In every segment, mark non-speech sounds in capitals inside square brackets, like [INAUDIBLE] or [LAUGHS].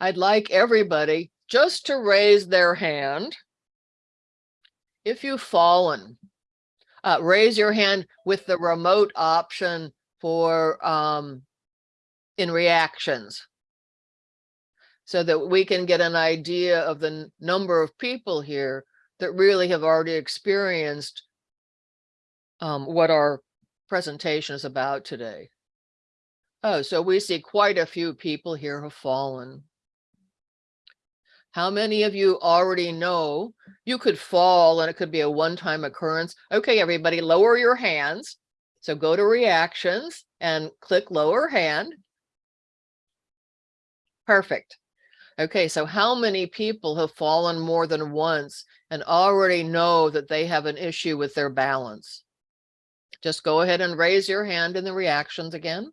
I'd like everybody just to raise their hand. If you've fallen, uh, raise your hand with the remote option for um, in reactions. So that we can get an idea of the number of people here that really have already experienced um, what our presentation is about today. Oh, so we see quite a few people here have fallen. How many of you already know you could fall and it could be a one-time occurrence? Okay, everybody, lower your hands. So go to reactions and click lower hand. Perfect. Okay, so how many people have fallen more than once and already know that they have an issue with their balance? Just go ahead and raise your hand in the reactions again.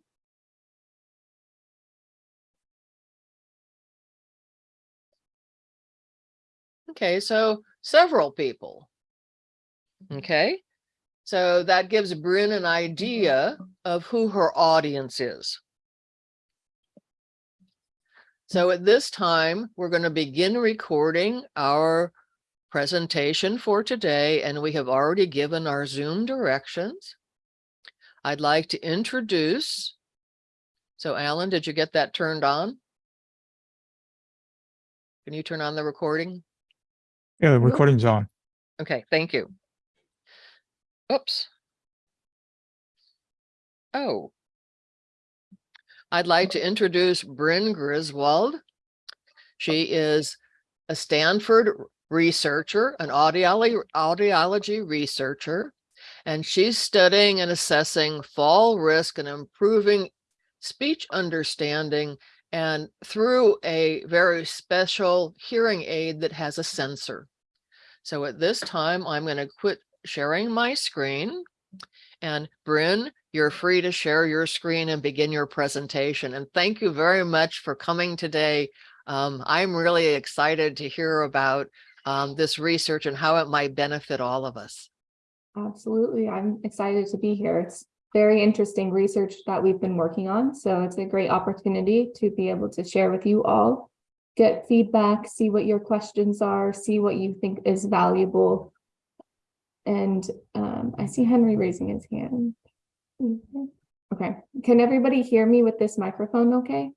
Okay, so several people. Mm-hmm. Okay, so that gives Bryn an mm-hmm. idea of who her audience is. So at this time, we're going to begin recording our presentation for today, and we have already given our Zoom directions. I'd like to introduce. So Alan, did you get that turned on? Can you turn on the recording? Yeah, the recording's on. Okay, thank you. Oops. Oh. I'd like to introduce Bryn Griswold. She is a Stanford researcher, an audiology, audiology researcher, and she's studying and assessing fall risk and improving speech understanding and through a very special hearing aid that has a sensor. So at this time, I'm going to quit sharing my screen. And Bryn, you're free to share your screen and begin your presentation. And thank you very much for coming today. Um, I'm really excited to hear about um, this research and how it might benefit all of us. Absolutely. I'm excited to be here. It's very interesting research that we've been working on. So it's a great opportunity to be able to share with you all, get feedback, see what your questions are, see what you think is valuable. And um, I see Henry raising his hand. Mhm. Okay, can everybody hear me with this microphone okay?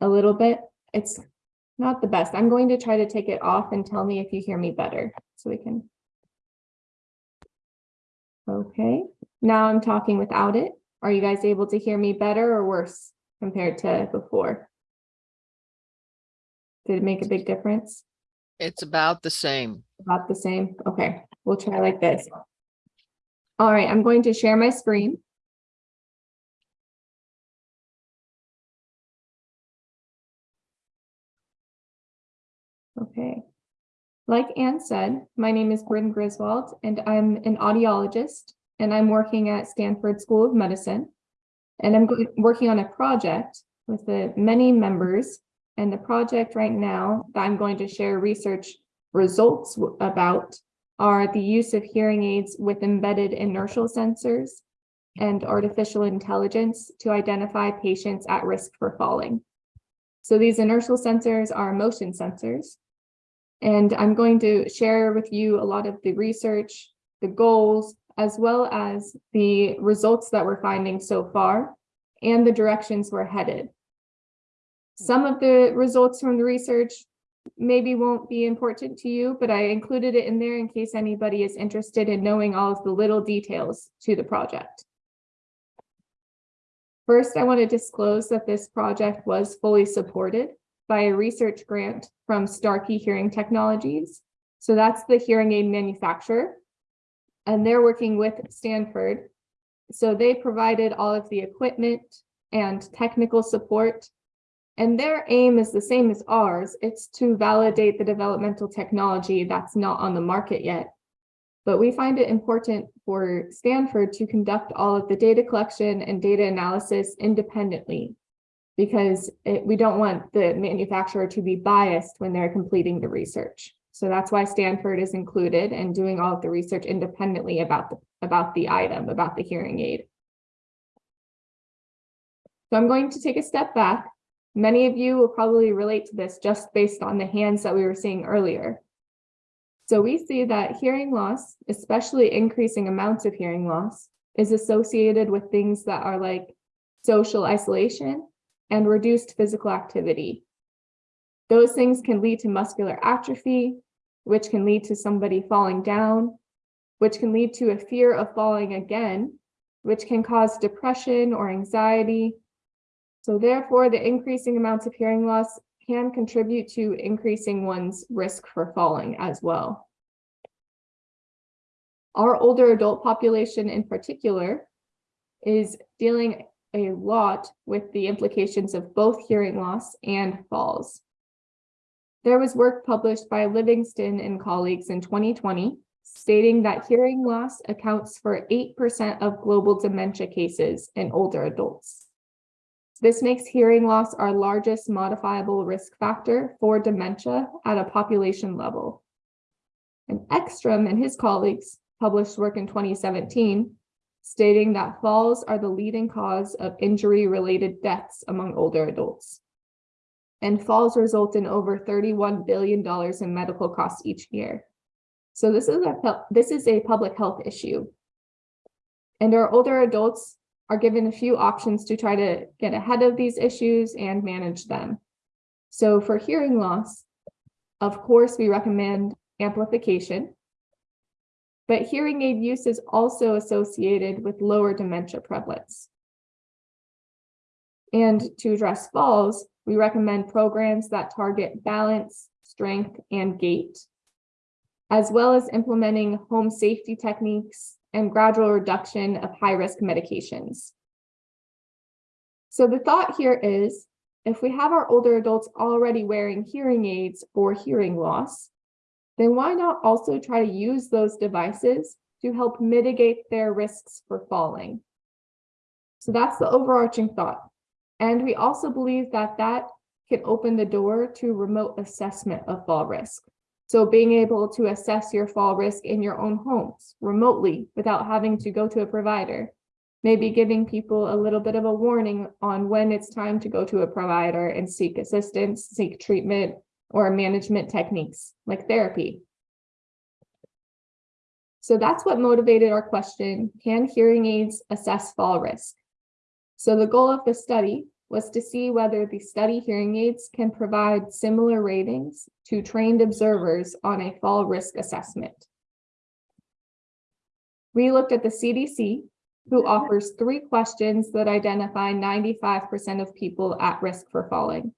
A little bit. It's not the best. I'm going to try to take it off and tell me if you hear me better so we can. Okay, now I'm talking without it. Are you guys able to hear me better or worse compared to before? Did it make a big difference? It's about the same. About the same? Okay, we'll try like this. All right, I'm going to share my screen. Okay. Like Anne said, my name is Bryn Griswold and I'm an audiologist and I'm working at Stanford School of Medicine. And I'm working on a project with the many members. And the project right now that I'm going to share research results about are the use of hearing aids with embedded inertial sensors and artificial intelligence to identify patients at risk for falling. So these inertial sensors are motion sensors. And I'm going to share with you a lot of the research, the goals, as well as the results that we're finding so far and the directions we're headed. Hmm. Some of the results from the research maybe won't be important to you, but I included it in there in case anybody is interested in knowing all of the little details to the project. First, I want to disclose that this project was fully supported by a research grant from Starkey Hearing Technologies. So that's the hearing aid manufacturer. And they're working with Stanford. So they provided all of the equipment and technical support. And their aim is the same as ours. It's to validate the developmental technology that's not on the market yet. But we find it important for Stanford to conduct all of the data collection and data analysis independently because it, we don't want the manufacturer to be biased when they're completing the research. So that's why Stanford is included and doing all of the research independently about the, about the item, about the hearing aid. So I'm going to take a step back Many of you will probably relate to this just based on the hands that we were seeing earlier. So we see that hearing loss, especially increasing amounts of hearing loss, is associated with things that are like social isolation and reduced physical activity. Those things can lead to muscular atrophy, which can lead to somebody falling down, which can lead to a fear of falling again, which can cause depression or anxiety. So therefore, the increasing amounts of hearing loss can contribute to increasing one's risk for falling as well. Our older adult population in particular is dealing a lot with the implications of both hearing loss and falls. There was work published by Livingston and colleagues in 2020 stating that hearing loss accounts for 8% of global dementia cases in older adults. This makes hearing loss our largest modifiable risk factor for dementia at a population level. And Ekstrom and his colleagues published work in 2017 stating that falls are the leading cause of injury-related deaths among older adults. And falls result in over $31 billion in medical costs each year. So this is a this is a public health issue. And our older adults are given a few options to try to get ahead of these issues and manage them. So for hearing loss, of course, we recommend amplification. But hearing aid use is also associated with lower dementia prevalence. And to address falls, we recommend programs that target balance, strength, and gait as well as implementing home safety techniques and gradual reduction of high-risk medications. So the thought here is, if we have our older adults already wearing hearing aids for hearing loss, then why not also try to use those devices to help mitigate their risks for falling? So that's the overarching thought. And we also believe that that can open the door to remote assessment of fall risk. So being able to assess your fall risk in your own homes remotely without having to go to a provider, maybe giving people a little bit of a warning on when it's time to go to a provider and seek assistance, seek treatment, or management techniques like therapy. So that's what motivated our question, can hearing aids assess fall risk? So the goal of the study was to see whether the study hearing aids can provide similar ratings to trained observers on a fall risk assessment. We looked at the CDC, who mm-hmm. offers three questions that identify 95% of people at risk for falling.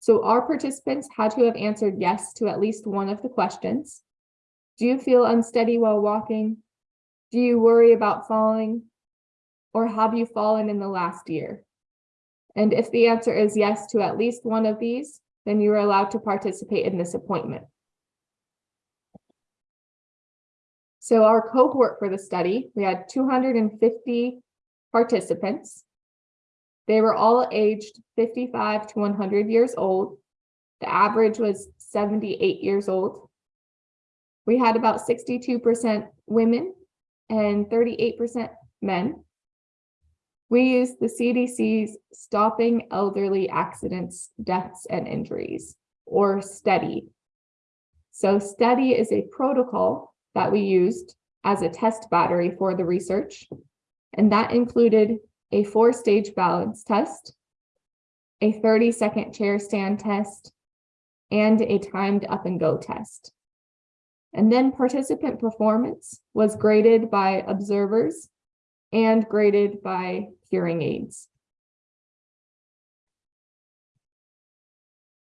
So our participants had to have answered yes to at least one of the questions. Do you feel unsteady while walking? Do you worry about falling? Or have you fallen in the last year? And if the answer is yes to at least one of these, then you are allowed to participate in this appointment. So our cohort for the study, we had 250 participants. They were all aged 55 to 100 years old. The average was 78 years old. We had about 62% women and 38% men. We use the CDC's Stopping Elderly Accidents, Deaths, and Injuries, or STEADI. So STEADI is a protocol that we used as a test battery for the research, and that included a four-stage balance test, a 30-second chair stand test, and a timed up and go test. And then participant performance was graded by observers and graded by hearing aids.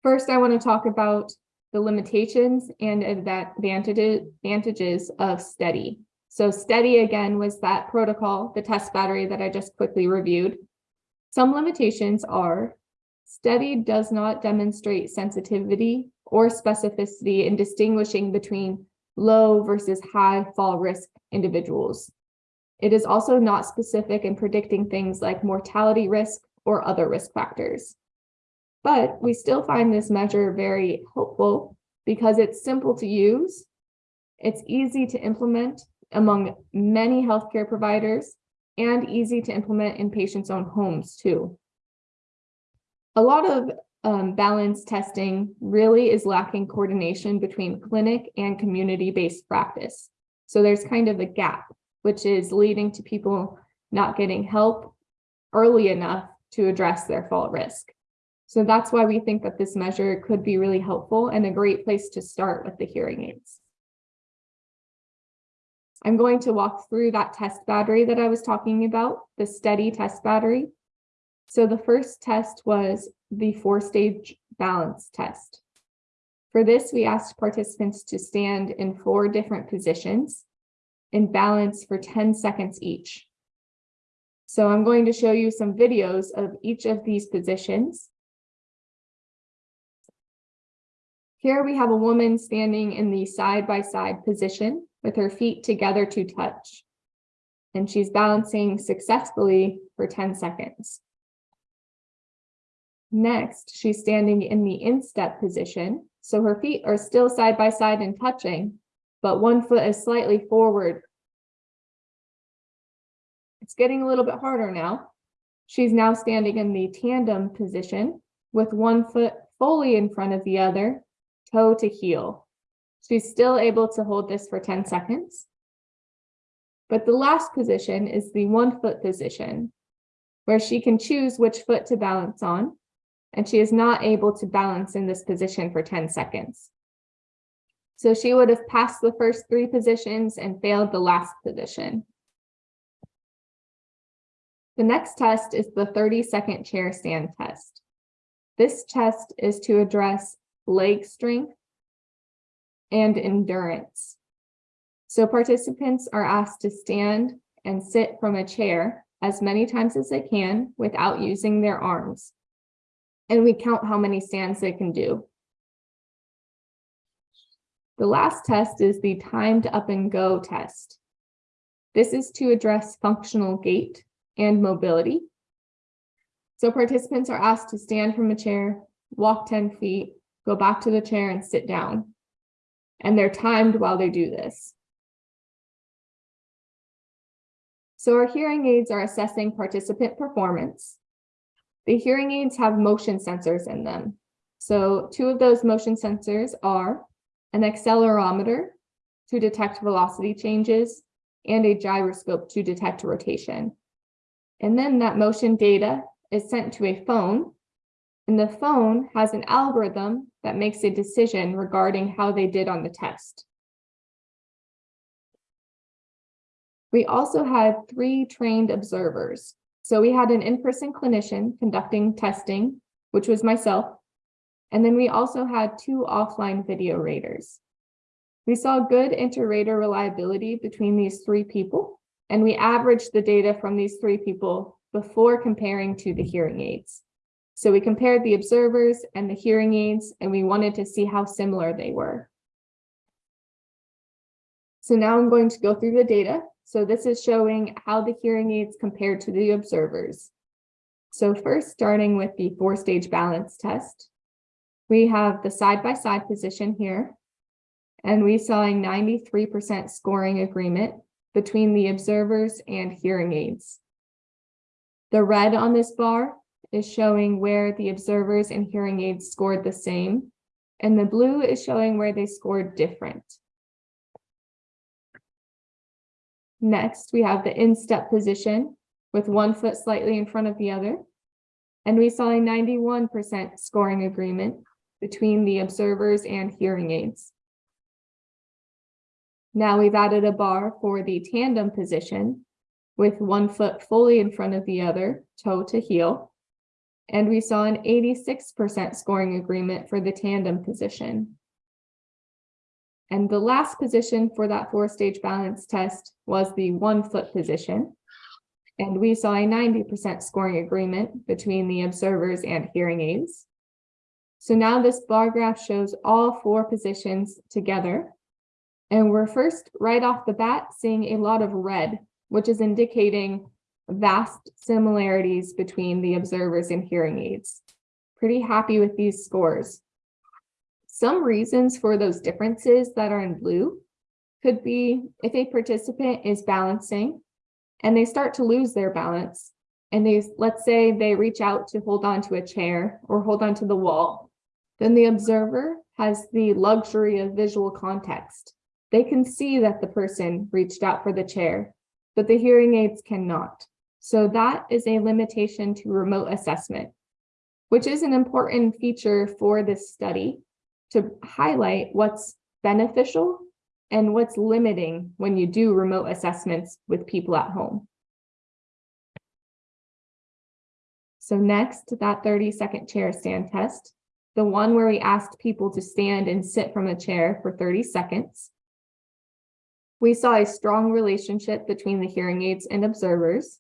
First, I want to talk about the limitations and advantages, of STEADI. So STEADI again was that protocol, the test battery that I just quickly reviewed. Some limitations are STEADI does not demonstrate sensitivity or specificity in distinguishing between low versus high fall risk individuals. It is also not specific in predicting things like mortality risk or other risk factors. But we still find this measure very helpful because it's simple to use, it's easy to implement among many healthcare providers, and easy to implement in patients' own homes too. a lot of um, balance testing really is lacking coordination between clinic and community-based practice. So there's kind of a gap, which is leading to people not getting help early enough to address their fall risk. So that's why we think that this measure could be really helpful and a great place to start with the hearing aids. I'm going to walk through that test battery that I was talking about, the STEADI test battery. So the first test was the four-stage balance test. For this, we asked participants to stand in four different positions and balance for 10 seconds each. So I'm going to show you some videos of each of these positions. Here we have a woman standing in the side-by-side position with her feet together to touch. And she's balancing successfully for 10 seconds. Next, she's standing in the instep position. So her feet are still side by side and touching, but one foot is slightly forward. It's getting a little bit harder now. She's now standing in the tandem position with one foot fully in front of the other, toe to heel. She's still able to hold this for 10 seconds. But the last position is the one foot position, where she can choose which foot to balance on and she is not able to balance in this position for 10 seconds. So she would have passed the first three positions and failed the last position. The next test is the 30 second chair stand test. This test is to address leg strength and endurance. So participants are asked to stand and sit from a chair as many times as they can without using their arms and we count how many stands they can do. The last test is the timed up and go test. This is to address functional gait and mobility. So participants are asked to stand from a chair, walk 10 feet, go back to the chair and sit down. And they're timed while they do this. So our hearing aids are assessing participant performance the hearing aids have motion sensors in them. So two of those motion sensors are an accelerometer to detect velocity changes and a gyroscope to detect rotation. And then that motion data is sent to a phone and the phone has an algorithm that makes a decision regarding how they did on the test. We also had three trained observers. So we had an in-person clinician conducting testing, which was myself. And then we also had two offline video raters. We saw good inter-rater reliability between these three people, and we averaged the data from these three people before comparing to the hearing aids. So we compared the observers and the hearing aids, and we wanted to see how similar they were. So now I'm going to go through the data so this is showing how the hearing aids compared to the observers. So first, starting with the four-stage balance test, we have the side-by-side -side position here, and we saw a 93% scoring agreement between the observers and hearing aids. The red on this bar is showing where the observers and hearing aids scored the same, and the blue is showing where they scored different. Next, we have the instep position with one foot slightly in front of the other. And we saw a 91% scoring agreement between the observers and hearing aids. Now we've added a bar for the tandem position with one foot fully in front of the other, toe to heel. And we saw an 86% scoring agreement for the tandem position. And the last position for that four stage balance test was the one foot position. And we saw a 90% scoring agreement between the observers and hearing aids. So now this bar graph shows all four positions together. And we're first right off the bat seeing a lot of red, which is indicating vast similarities between the observers and hearing aids. Pretty happy with these scores. Some reasons for those differences that are in blue could be if a participant is balancing and they start to lose their balance and they, let's say they reach out to hold on to a chair or hold on to the wall, then the observer has the luxury of visual context. They can see that the person reached out for the chair, but the hearing aids cannot. So that is a limitation to remote assessment, which is an important feature for this study to highlight what's beneficial and what's limiting when you do remote assessments with people at home. So next, that 30 second chair stand test, the one where we asked people to stand and sit from a chair for 30 seconds. We saw a strong relationship between the hearing aids and observers.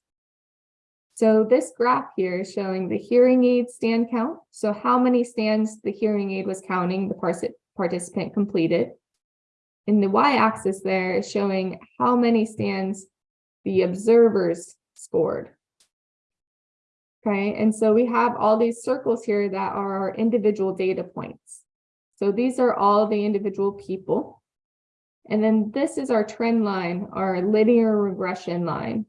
So this graph here is showing the hearing aid stand count. So how many stands the hearing aid was counting the participant completed. And the y-axis there is showing how many stands the observers scored. Okay, and so we have all these circles here that are our individual data points. So these are all the individual people. And then this is our trend line, our linear regression line.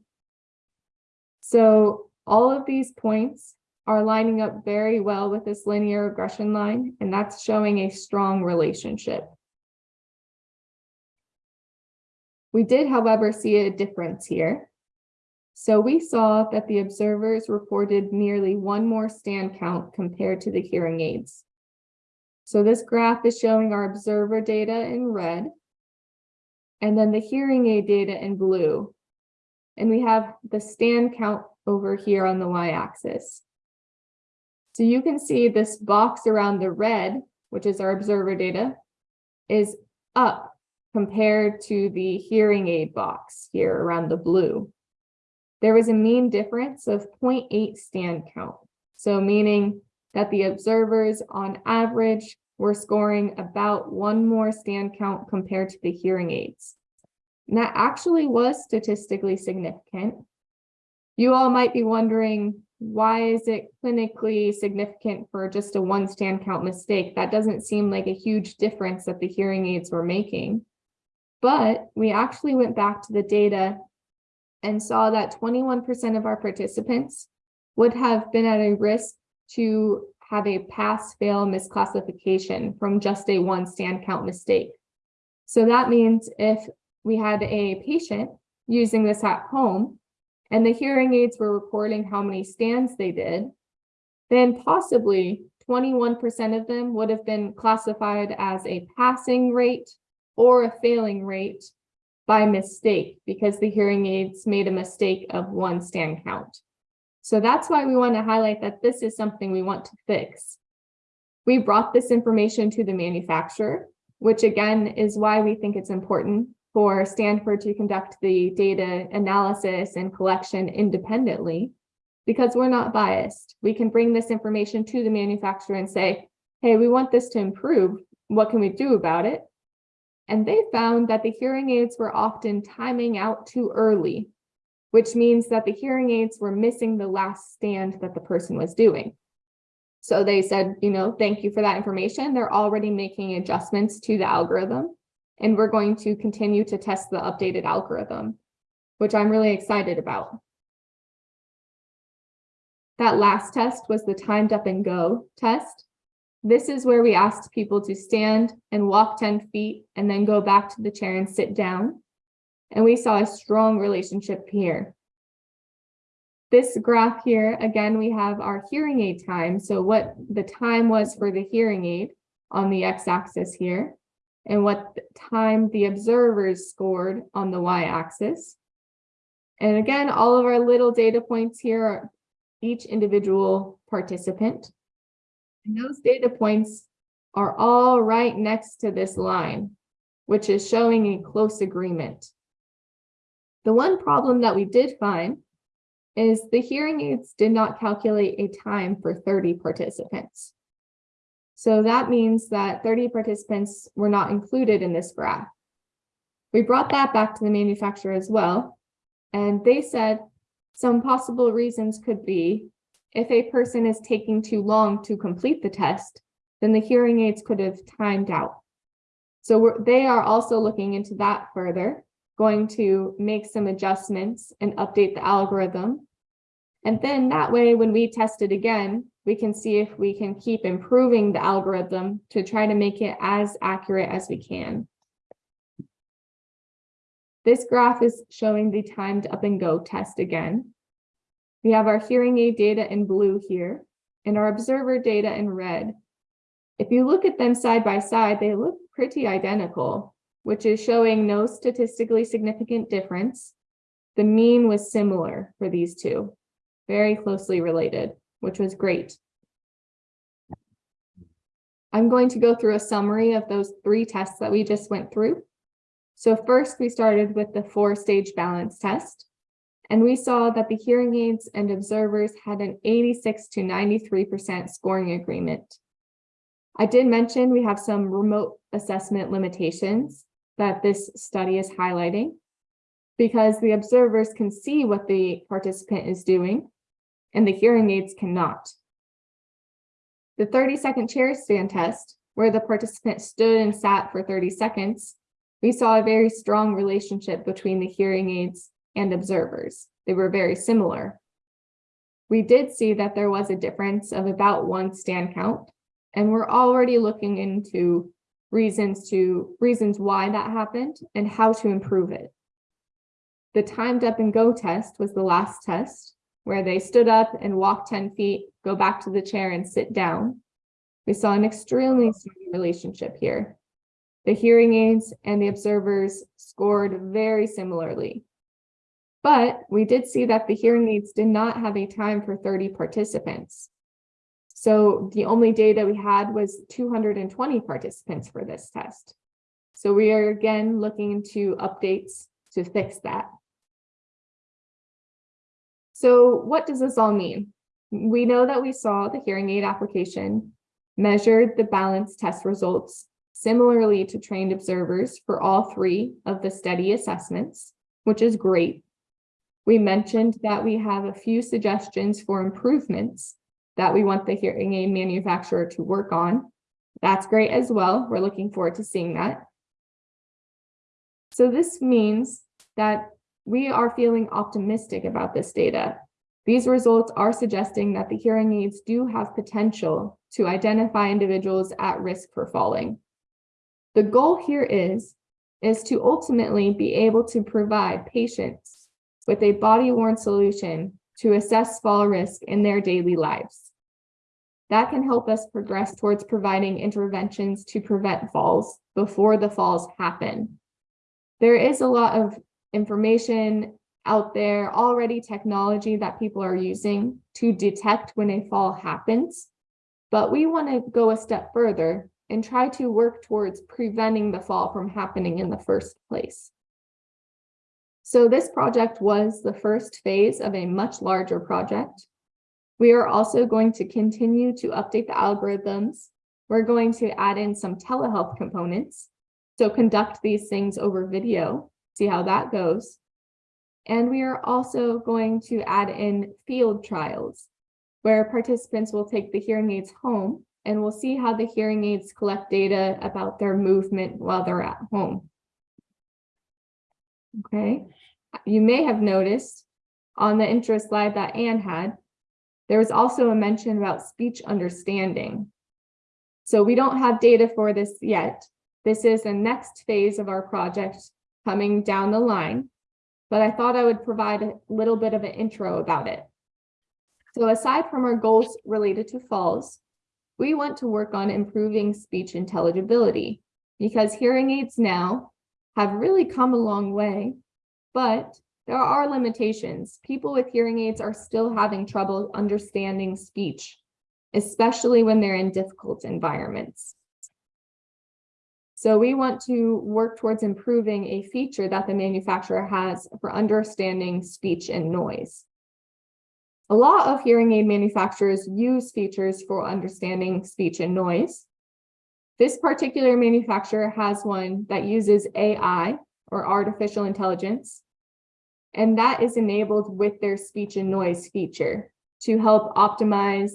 So all of these points are lining up very well with this linear regression line, and that's showing a strong relationship. We did, however, see a difference here. So we saw that the observers reported nearly one more stand count compared to the hearing aids. So this graph is showing our observer data in red, and then the hearing aid data in blue. And we have the stand count over here on the y-axis. So you can see this box around the red, which is our observer data, is up compared to the hearing aid box here around the blue. There was a mean difference of 0.8 stand count. So meaning that the observers on average were scoring about one more stand count compared to the hearing aids. And that actually was statistically significant. You all might be wondering, why is it clinically significant for just a one stand count mistake? That doesn't seem like a huge difference that the hearing aids were making. But we actually went back to the data and saw that 21% of our participants would have been at a risk to have a pass-fail misclassification from just a one stand count mistake. So that means if we had a patient using this at home and the hearing aids were reporting how many stands they did, then possibly 21% of them would have been classified as a passing rate or a failing rate by mistake because the hearing aids made a mistake of one stand count. So that's why we want to highlight that this is something we want to fix. We brought this information to the manufacturer, which again is why we think it's important for Stanford to conduct the data analysis and collection independently because we're not biased. We can bring this information to the manufacturer and say, hey, we want this to improve. What can we do about it? And they found that the hearing aids were often timing out too early, which means that the hearing aids were missing the last stand that the person was doing. So they said, you know, thank you for that information. They're already making adjustments to the algorithm, and we're going to continue to test the updated algorithm, which I'm really excited about. That last test was the timed up and go test. This is where we asked people to stand and walk 10 feet and then go back to the chair and sit down. And we saw a strong relationship here. This graph here, again, we have our hearing aid time. So what the time was for the hearing aid on the x-axis here, and what time the observers scored on the y-axis. And again, all of our little data points here are each individual participant. And those data points are all right next to this line, which is showing a close agreement. The one problem that we did find is the hearing aids did not calculate a time for 30 participants. So that means that 30 participants were not included in this graph. We brought that back to the manufacturer as well, and they said some possible reasons could be if a person is taking too long to complete the test, then the hearing aids could have timed out. So they are also looking into that further, going to make some adjustments and update the algorithm And then that way, when we test it again, we can see if we can keep improving the algorithm to try to make it as accurate as we can. This graph is showing the timed up and go test again. We have our hearing aid data in blue here and our observer data in red. If you look at them side by side, they look pretty identical, which is showing no statistically significant difference. The mean was similar for these two, very closely related, which was great. I'm going to go through a summary of those three tests that we just went through. So first, we started with the four-stage balance test. And we saw that the hearing aids and observers had an 86 to 93% scoring agreement. I did mention we have some remote assessment limitations that this study is highlighting because the observers can see what the participant is doing and the hearing aids cannot. The 30 second chair stand test, where the participant stood and sat for 30 seconds, we saw a very strong relationship between the hearing aids and observers. They were very similar. We did see that there was a difference of about one stand count, and we're already looking into reasons to reasons why that happened and how to improve it. The timed up and go test was the last test where they stood up and walked 10 feet, go back to the chair and sit down. We saw an extremely strong relationship here. The hearing aids and the observers scored very similarly. But we did see that the hearing aids did not have a time for 30 participants. So the only data we had was 220 participants for this test. So we are again looking into updates to fix that. So what does this all mean? We know that we saw the hearing aid application measured the balance test results similarly to trained observers for all three of the study assessments, which is great. We mentioned that we have a few suggestions for improvements that we want the hearing aid manufacturer to work on. That's great as well. We're looking forward to seeing that. So this means that we are feeling optimistic about this data. These results are suggesting that the hearing aids do have potential to identify individuals at risk for falling. The goal here is, is to ultimately be able to provide patients with a body-worn solution to assess fall risk in their daily lives. That can help us progress towards providing interventions to prevent falls before the falls happen. There is a lot of information out there, already technology that people are using to detect when a fall happens. But we want to go a step further and try to work towards preventing the fall from happening in the first place. So this project was the first phase of a much larger project. We are also going to continue to update the algorithms. We're going to add in some telehealth components. So conduct these things over video, see how that goes. And we are also going to add in field trials where participants will take the hearing aids home and we'll see how the hearing aids collect data about their movement while they're at home. Okay, you may have noticed on the intro slide that Anne had, there was also a mention about speech understanding. So we don't have data for this yet. This is the next phase of our project coming down the line, but I thought I would provide a little bit of an intro about it. So aside from our goals related to falls, we want to work on improving speech intelligibility because hearing aids now have really come a long way, but there are limitations. People with hearing aids are still having trouble understanding speech, especially when they're in difficult environments. So we want to work towards improving a feature that the manufacturer has for understanding speech and noise. A lot of hearing aid manufacturers use features for understanding speech and noise. This particular manufacturer has one that uses AI or artificial intelligence, and that is enabled with their speech and noise feature to help optimize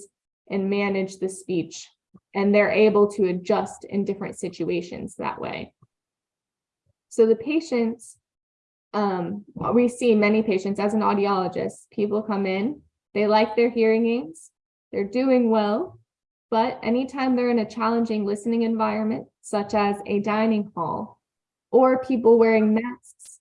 and manage the speech. And they're able to adjust in different situations that way. So the patients, um, we see many patients as an audiologist, people come in They like their hearing aids. They're doing well. But anytime they're in a challenging listening environment, such as a dining hall, or people wearing masks,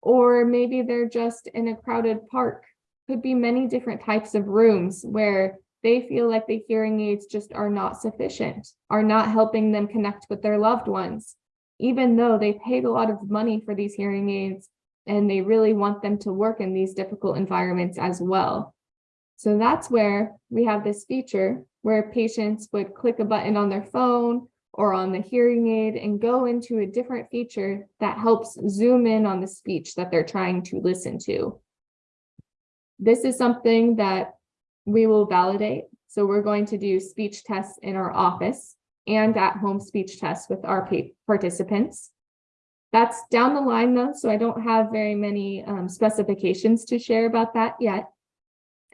or maybe they're just in a crowded park, could be many different types of rooms where they feel like the hearing aids just are not sufficient, are not helping them connect with their loved ones, even though they paid a lot of money for these hearing aids and they really want them to work in these difficult environments as well. So that's where we have this feature where patients would click a button on their phone or on the hearing aid and go into a different feature that helps zoom in on the speech that they're trying to listen to. This is something that we will validate. So we're going to do speech tests in our office and at-home speech tests with our participants. That's down the line though, so I don't have very many um, specifications to share about that yet.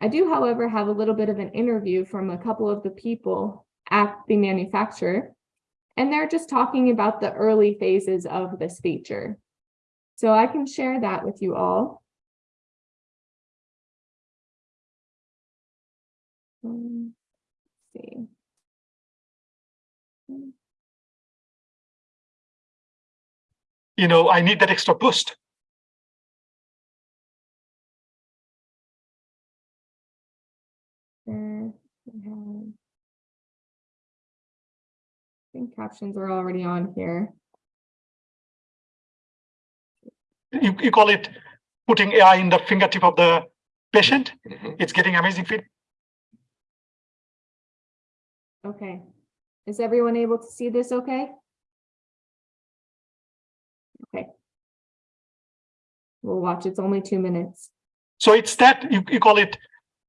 I do, however, have a little bit of an interview from a couple of the people at the manufacturer. And they're just talking about the early phases of this feature. So I can share that with you all. Um, see. you know, I need that extra boost. I think captions are already on here. You, you call it putting AI in the fingertip of the patient. Mhm. It's getting amazing feedback. Okay. Is everyone able to see this okay? Okay. We'll watch. It's only two minutes. So it's that you, you call it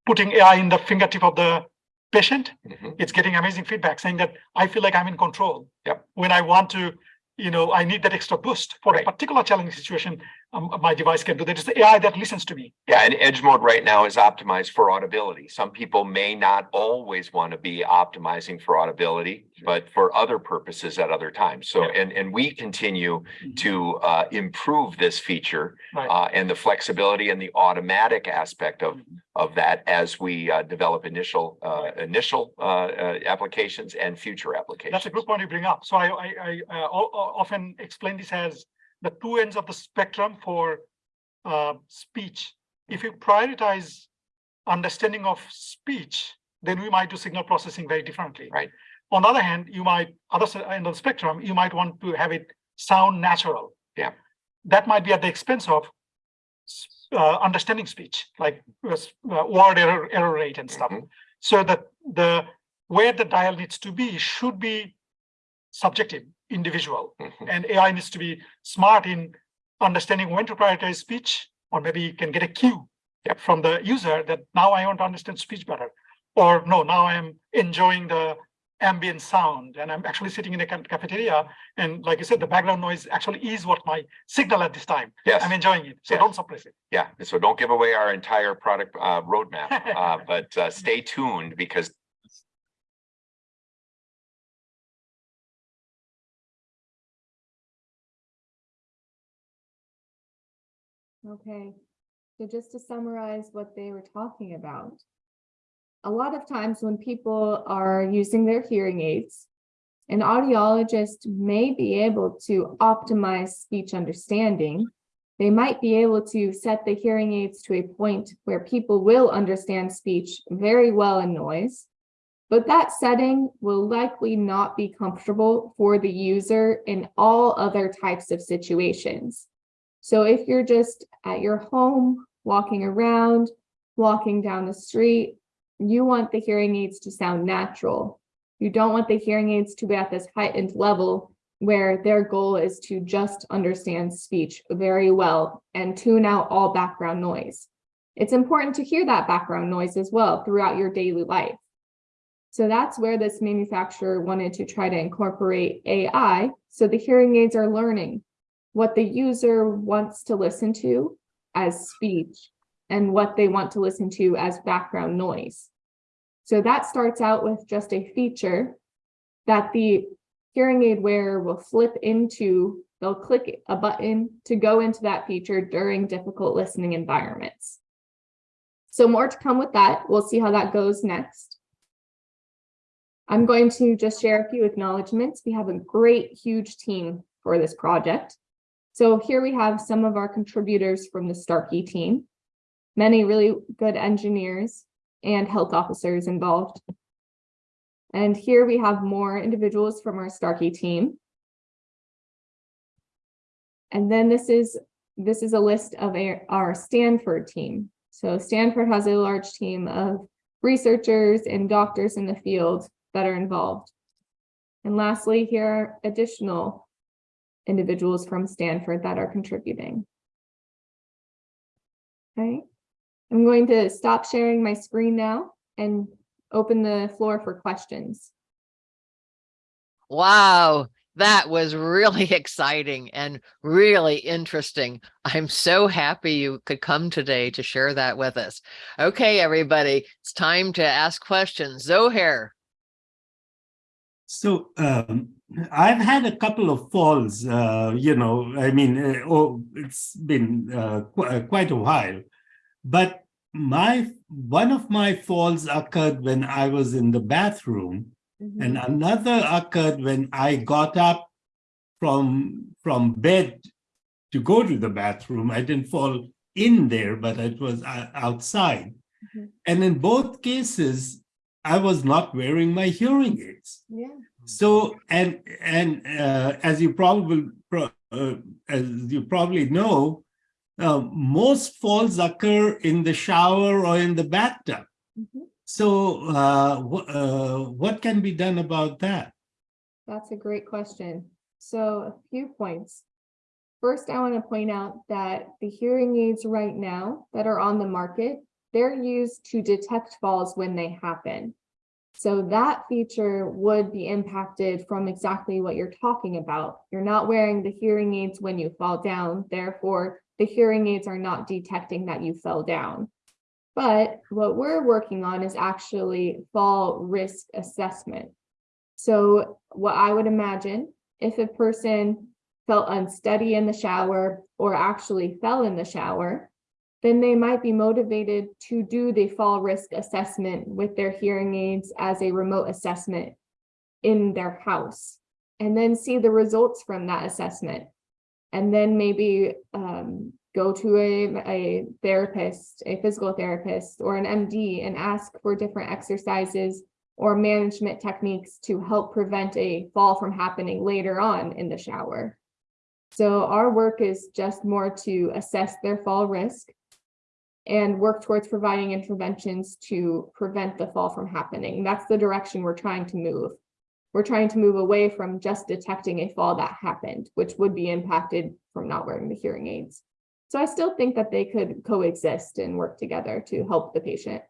putting AI in the fingertip of the patient. Mhm. It's getting amazing feedback saying that I feel like I'm in control. Yep. When I want to, you know, I need that extra boost for Right. a particular challenging situation. Um, my device can do that. It's the AI that listens to me. Yeah, and Edge mode right now is optimized for audibility. Some people may not always want to be optimizing for audibility, but for other purposes at other times. So, Yeah. and, and we continue to uh, improve this feature Right. uh, and the flexibility and the automatic aspect of, Mhm. of that as we uh, develop initial, uh, Right. initial uh, uh, applications and future applications. That's a good point you bring up. So I, I, I uh, o- o- often explain this as the two ends of the spectrum for uh, speech. If you prioritize understanding of speech, then we might do signal processing very differently. Right. On the other hand, you might, other end of the spectrum, you might want to have it sound natural. Yeah. That might be at the expense of uh, understanding speech, like uh, uh, word error, error rate and stuff. Mhm. So that the, where the dial needs to be should be subjective, individual. Mhm. And AI needs to be smart in understanding when to prioritize speech, or maybe you can get a cue Yep. from the user that now I want to understand speech better. Or no, now I am enjoying the ambient sound and I'm actually sitting in a cafeteria. And like you said, the background noise actually is what my signal at this time. Yes. I'm enjoying it. So Yes. don't suppress it. Yeah, so don't give away our entire product uh roadmap, [LAUGHS] uh but uh stay tuned because Okay, so just to summarize what they were talking about. A lot of times when people are using their hearing aids, an audiologist may be able to optimize speech understanding. They might be able to set the hearing aids to a point where people will understand speech very well in noise. But that setting will likely not be comfortable for the user in all other types of situations. So if you're just at your home, walking around, walking down the street, you want the hearing aids to sound natural. You don't want the hearing aids to be at this heightened level where their goal is to just understand speech very well and tune out all background noise. It's important to hear that background noise as well throughout your daily life. So that's where this manufacturer wanted to try to incorporate AI. So the hearing aids are learning what the user wants to listen to as speech and what they want to listen to as background noise. So that starts out with just a feature that the hearing aid wearer will flip into, they'll click a button to go into that feature during difficult listening environments. So more to come with that. We'll see how that goes next. I'm going to just share a few acknowledgements. We have a great, huge team for this project. So here we have some of our contributors from the Starkey team, many really good engineers and health officers involved. And here we have more individuals from our Starkey team. And then this is, this is a list of our- Stanford team. So Stanford has a large team of researchers and doctors in the field that are involved. And lastly, here are additional individuals from Stanford that are contributing. Okay, I'm going to stop sharing my screen now and open the floor for questions. Wow, that was really [LAUGHS] exciting and really interesting. I'm so happy you could come today to share that with us. Okay, everybody, it's time to ask questions. Zohair, So um, I've had a couple of falls, uh, you know, I mean, uh, oh, it's been uh, qu uh, quite a while. But my one of my falls occurred when I was in the bathroom, and another occurred when I got up from from bed to go to the bathroom. I didn't fall in there, but it was uh, outside. Mhm. And in both cases, I was not wearing my hearing aids. Yeah. So, and, and uh, as you probably, uh, as you probably know, uh, most falls occur in the shower or in the bathtub. Mhm. So uh, uh, what can be done about that? That's a great question. So a few points. First, I want to point out that the hearing aids right now that are on the market, they're used to detect falls when they happen. So that feature would be impacted from exactly what you're talking about. You're not wearing the hearing aids when you fall down, therefore the hearing aids are not detecting that you fell down. But what we're working on is actually fall risk assessment. So what I would imagine, if a person felt unsteady in the shower or actually fell in the shower, then they might be motivated to do the fall risk assessment with their hearing aids as a remote assessment in their house and then see the results from that assessment. And then maybe um, go to a, a therapist, a physical therapist or an MD and ask for different exercises or management techniques to help prevent a fall from happening later on in the shower. So our work is just more to assess their fall risk and work towards providing interventions to prevent the fall from happening. That's the direction we're trying to move. We're trying to move away from just detecting a fall that happened, which would be impacted from not wearing the hearing aids. So I still think that they could coexist and work together to help the patient.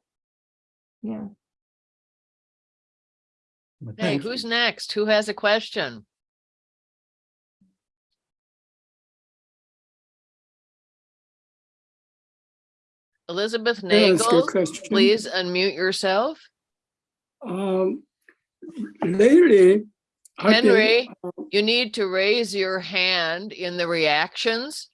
Yeah. But hey, who's next? Who has a question? Elizabeth Can I ask a Nagel, please unmute yourself. Um, lately, Henry, you need to raise your hand in the reactions.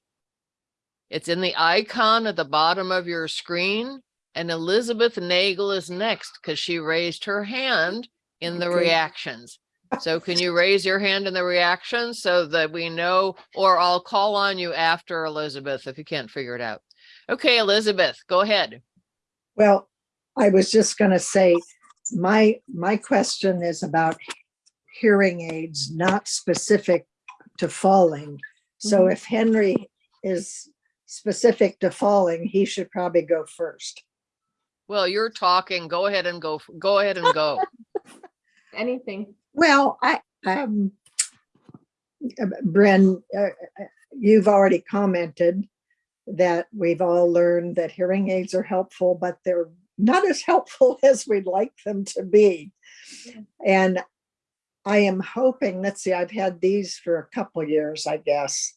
It's in the icon at the bottom of your screen. And Elizabeth Nagel is next because she raised her hand in the Okay. reactions. So can you raise your hand in the reactions so that we know, or I'll call on you after Elizabeth if you can't figure it out. Okay, Elizabeth, go ahead. Well, I was just gonna say, my, my question is about hearing aids, not specific to falling. So Mhm. if Henry is specific to falling, he should probably go first. Well, you're talking. Go ahead and go, go ahead and go. [LAUGHS] Anything. Well, I, um, uh, Bren, uh, uh, you've already commented that we've all learned that hearing aids are helpful, but they're not as helpful [LAUGHS] as we'd like them to be. And I am hoping, let's see, I've had these for a couple years, I guess,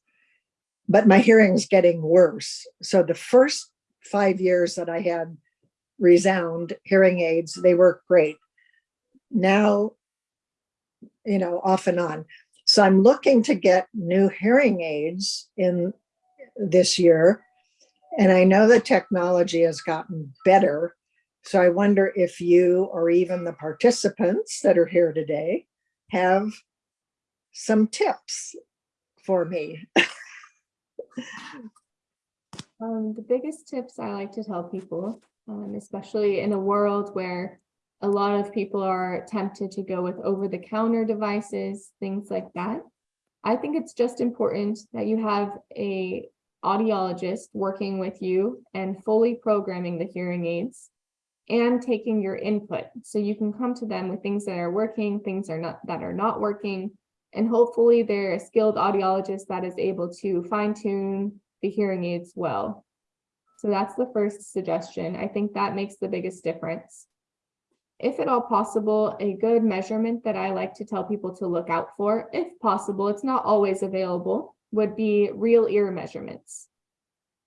but my hearing's getting worse. So the first five years that I had ReSound hearing aids, they work great. Now you know, off and on. So I'm looking to get new hearing aids in this year. And I know the technology has gotten better. So I wonder if you or even the participants that are here today have some tips for me. [LAUGHS] Um, the biggest tips I like to tell people, um, especially in a world where a lot of people are tempted to go with over-the-counter devices, things like that. I think it's just important that you have a audiologist working with you and fully programming the hearing aids and taking your input. So you can come to them with things that are working, things are not that are not working. And hopefully they're a skilled audiologist that is able to fine tune the hearing aids well. So that's the first suggestion. I think that makes the biggest difference. If at all possible, a good measurement that I like to tell people to look out for, if possible, it's not always available, would be real ear measurements.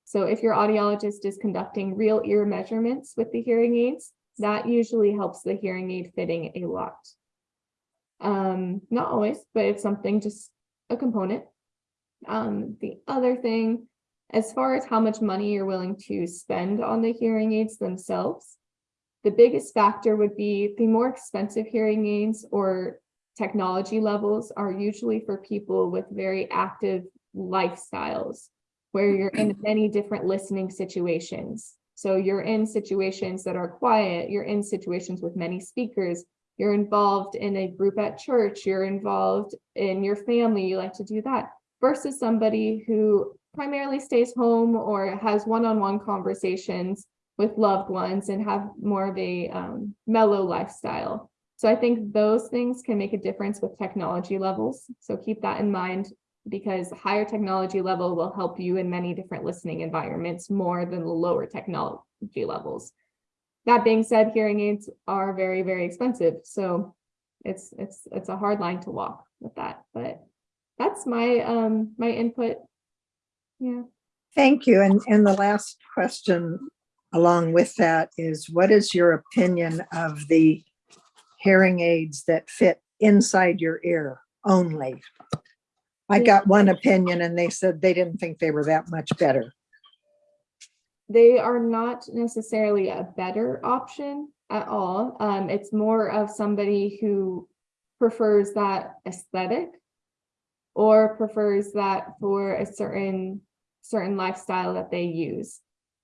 So if your audiologist is conducting real ear measurements with the hearing aids, that usually helps the hearing aid fitting a lot. Um, not always, but it's something, just a component. Um, the other thing, as far as how much money you're willing to spend on the hearing aids themselves, the biggest factor would be the more expensive hearing aids or technology levels are usually for people with very active lifestyles where you're in [CLEARS THROAT] many different listening situations. So you're in situations that are quiet, you're in situations with many speakers, you're involved in a group at church, you're involved in your family, you like to do that, versus somebody who primarily stays home or has one-on-one conversations with loved ones and have more of a um, mellow lifestyle. So I think those things can make a difference with technology levels. So keep that in mind because higher technology level will help you in many different listening environments more than the lower technology levels. That being said, hearing aids are very, very expensive. So it's it's it's a hard line to walk with that. But that's my um my input. Yeah. Thank you. And, and the last question along with that is what is your opinion of the hearing aids that fit inside your ear only? I got one opinion and they said they didn't think they were that much better. they are not necessarily a better option at all. Um, it's more of somebody who prefers that aesthetic or prefers that for a certain certain lifestyle that they use.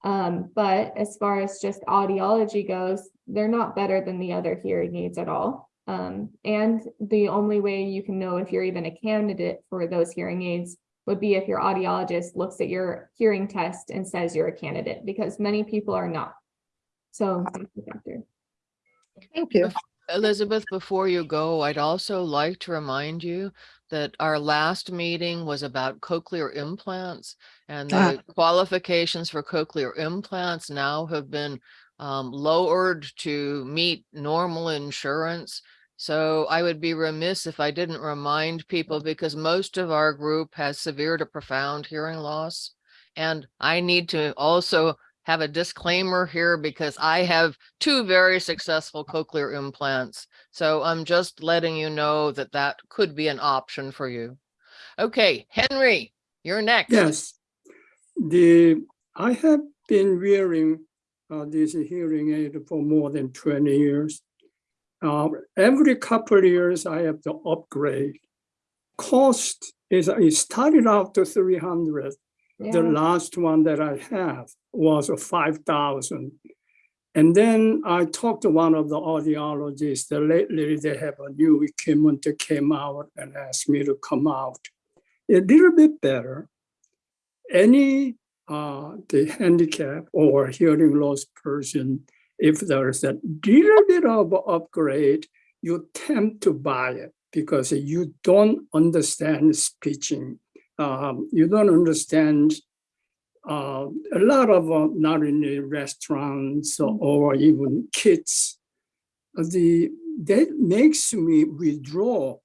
Um, but as far as just audiology goes, they're not better than the other hearing aids at all. Um, and the only way you can know if you're even a candidate for those hearing aids would be if your audiologist looks at your hearing test and says you're a candidate, because many people are not. So thank you, factor. Thank you. Elizabeth, before you go, I'd also like to remind you that our last meeting was about cochlear implants and Ah. the qualifications for cochlear implants now have been um, lowered to meet normal insurance. So I would be remiss if I didn't remind people because most of our group has severe to profound hearing loss. And I need to also have a disclaimer here because I have two very successful cochlear implants. So I'm just letting you know that that could be an option for you. Okay, Henry, you're next. Yes, the, I have been wearing uh, this hearing aid for more than 20 years. Uh, every couple of years, I have to upgrade. Cost is, it started out to 300. The last one that I have was a 5,000. And then I talked to one of the audiologists, that lately they have a new equipment that came out and asked me to come out. A little bit better. Any uh, the handicap or hearing loss person, if there's a little bit of upgrade, you tend to buy it because you don't understand speaking. Um, you don't understand uh, a lot of uh, not in the restaurants or, or even kids. The that makes me withdraw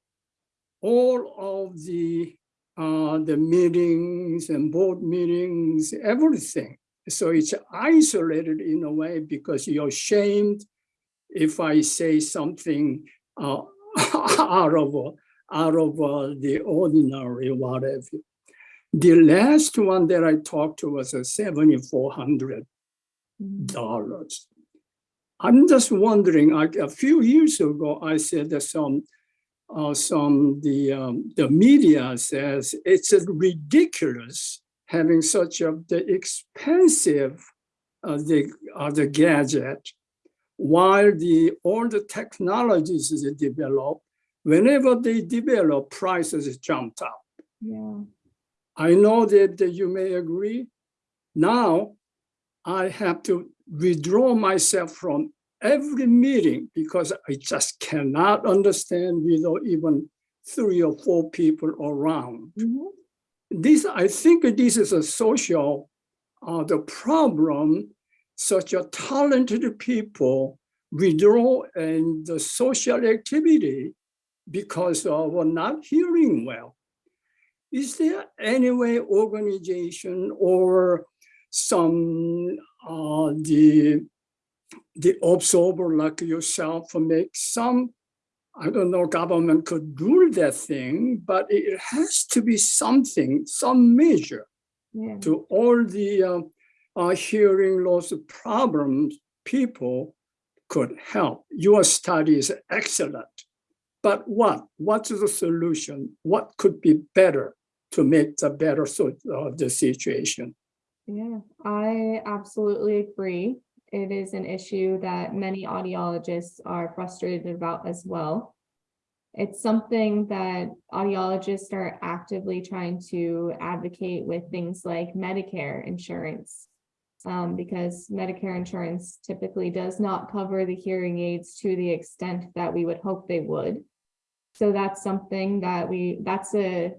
all of the uh, the meetings and board meetings, everything. So it's isolated in a way because you're ashamed if I say something uh, [LAUGHS] out of uh, out of uh, the ordinary, whatever. The last one that I talked to was a seventy-four hundred Mhm. dollars. I'm just wondering, a few years ago, I said that some, uh, some, the, um, the media says it's ridiculous having such a, the expensive, uh, the, uh, the gadget, while the, all the technologies they develop, whenever they develop, prices jumped up. Yeah. I know that that you may agree. Now, I have to withdraw myself from every meeting because I just cannot understand without even three or four people around. Mhm. This, I think this is a social, uh, the problem, such a talented people withdraw and the social activity because of not hearing well. Is there any way organization or some, uh, the, the observer like yourself make some, I don't know, government could do that thing, but it has to be something, some measure Yeah. to all the uh, uh, hearing loss problems people could help. Your study is excellent. But what? What's the solution? What could be better to make the better sort of the situation? Yeah, I absolutely agree. It is an issue that many audiologists are frustrated about as well. It's something that audiologists are actively trying to advocate with things like Medicare insurance. Um, because Medicare insurance typically does not cover the hearing aids to the extent that we would hope they would. So that's something that we, that's a,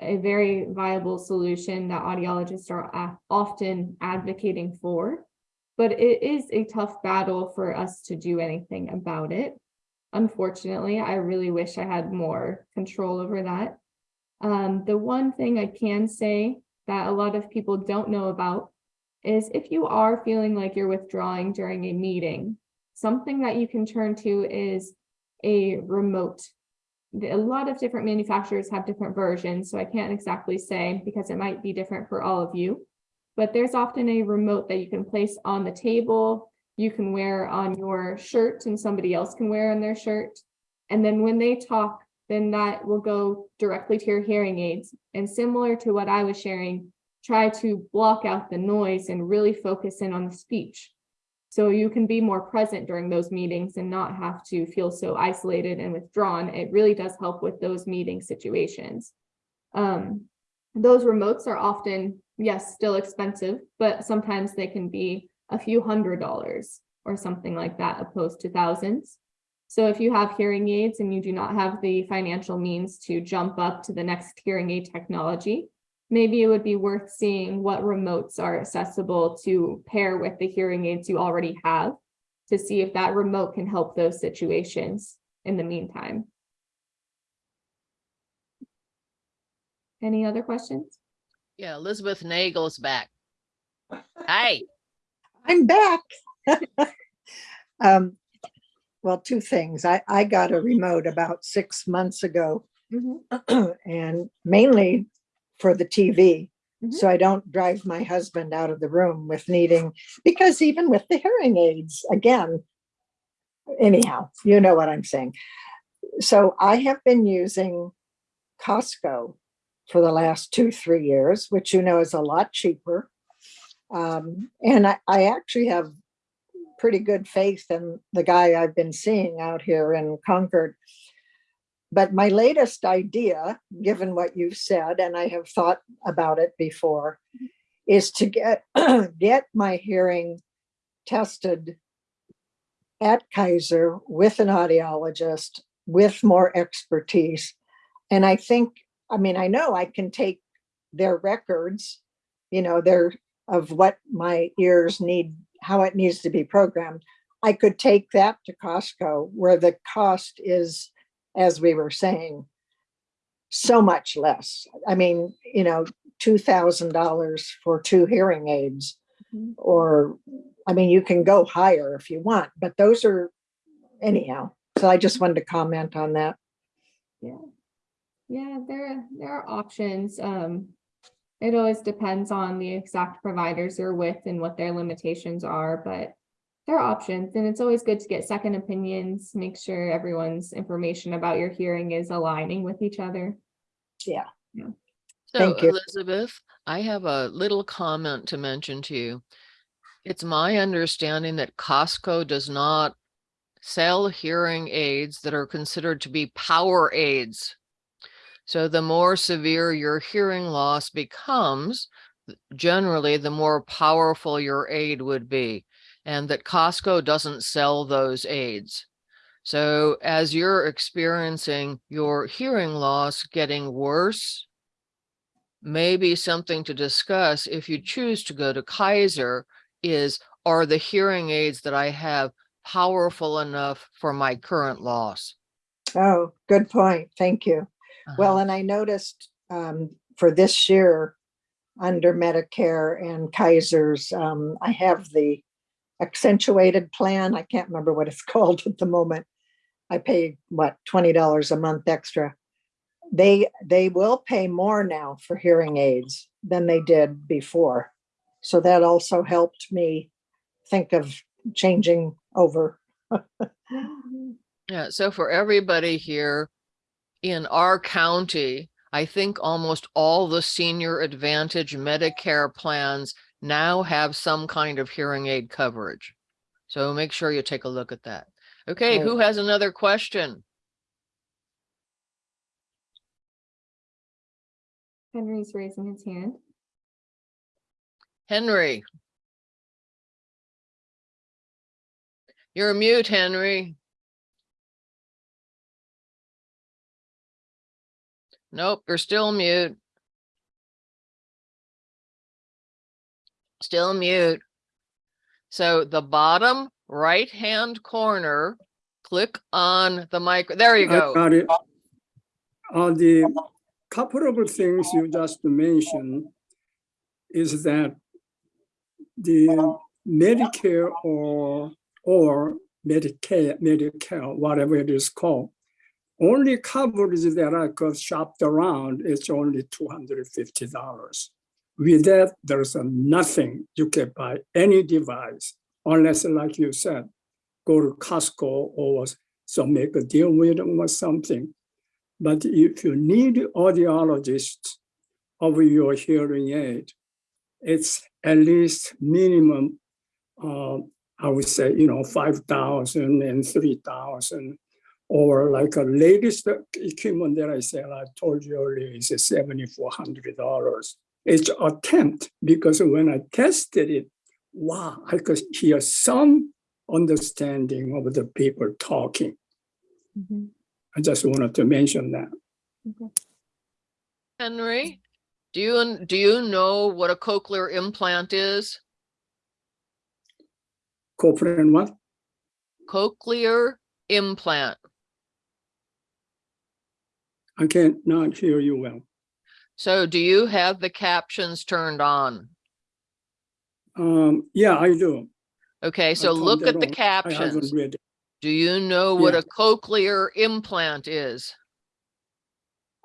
a very viable solution that audiologists are often advocating for. But it is a tough battle for us to do anything about it. Unfortunately, I really wish I had more control over that. Um, the one thing I can say that a lot of people don't know about is if you are feeling like you're withdrawing during a meeting, something that you can turn to is a remote a lot of different manufacturers have different versions, so I can't exactly say because it might be different for all of you. But there's often a remote that you can place on the table, you can wear on your shirt and somebody else can wear on their shirt. And then when they talk, then that will go directly to your hearing aids. And similar to what I was sharing, try to block out the noise and really focus in on the speech. So you can be more present during those meetings and not have to feel so isolated and withdrawn. It really does help with those meeting situations. Um, those remotes are often, yes, still expensive, but sometimes they can be a few hundred dollars or something like that opposed to thousands. So if you have hearing aids and you do not have the financial means to jump up to the next hearing aid technology, maybe it would be worth seeing what remotes are accessible to pair with the hearing aids you already have to see if that remote can help those situations in the meantime. Any other questions? Yeah, Elizabeth Nagel's back. [LAUGHS] Hi, I'm back. [LAUGHS] Um, well, two things. I, I got a remote about six months ago [CLEARS THROAT] and mainly for the TV. Mhm. So I don't drive my husband out of the room with needing, because even with the hearing aids, again, anyhow, you know what I'm saying. So I have been using Costco for the last two, three years, which you know is a lot cheaper. Um, and I, I actually have pretty good faith in the guy I've been seeing out here in Concord. But my latest idea, given what you've said, and I have thought about it before, is to get [CLEARS THROAT] get my hearing tested at Kaiser with an audiologist with more expertise. And I think, I mean, I know I can take their records, you know, their of what my ears need, how it needs to be programmed. I could take that to Costco where the cost is, as we were saying, so much less. I mean, you know, two thousand dollars for two hearing aids. Mhm. Or, I mean, you can go higher if you want, but those are anyhow. So I just wanted to comment on that. Yeah. Yeah, there, there are options. Um, It always depends on the exact providers you're with and what their limitations are, but there are options and it's always good to get second opinions, make sure everyone's information about your hearing is aligning with each other. Yeah. So Thank you. Elizabeth, I have a little comment to mention to you. It's my understanding that Costco does not sell hearing aids that are considered to be power aids. So the more severe your hearing loss becomes, generally, the more powerful your aid would be. And that Costco doesn't sell those aids. So as you're experiencing your hearing loss getting worse, maybe something to discuss if you choose to go to Kaiser is, are the hearing aids that I have powerful enough for my current loss? Oh, good point. Thank you. Well, Uh-huh. and I noticed um, for this year, under Medicare and Kaiser's, um, I have the accentuated plan. I can't remember what it's [LAUGHS] called at the moment. I pay, what, twenty dollars a month extra. They, they will pay more now for hearing aids than they did before. So that also helped me think of changing over. Yeah, so for everybody here in our county, I think almost all the senior advantage Medicare plans now have some kind of hearing aid coverage. So make sure you take a look at that. Okay, Right. who has another question? Henry's raising his hand. Henry. You're mute, Henry. Nope, you're still mute. Still mute. So the bottom right hand corner, click on the mic. There you go. Got it. Uh, the couple of things you just mentioned is that the Medicare or or Medicare, Medicare, whatever it is called, only coverage that I could shopped around is only $250. With that, there's nothing you can buy any device unless, like you said, go to Costco or so make a deal with them or something. But if you need audiologist of your hearing aid, it's at least minimum, uh, I would say, you know, 5,000 and 3,000. Or like a latest equipment that I said, I told you earlier, is $7,400. It's attempt because when I tested it, wow, I could hear some understanding of the people talking. Mhm. I just wanted to mention that. Henry, do you, do you know what a cochlear implant is? Cochlear and what? Cochlear implant. I can't not hear you well. So do you have the captions turned on? Um, yeah, I do. Okay, so look at the on. Captions. haven't read it. Do you know what Yeah. a cochlear implant is?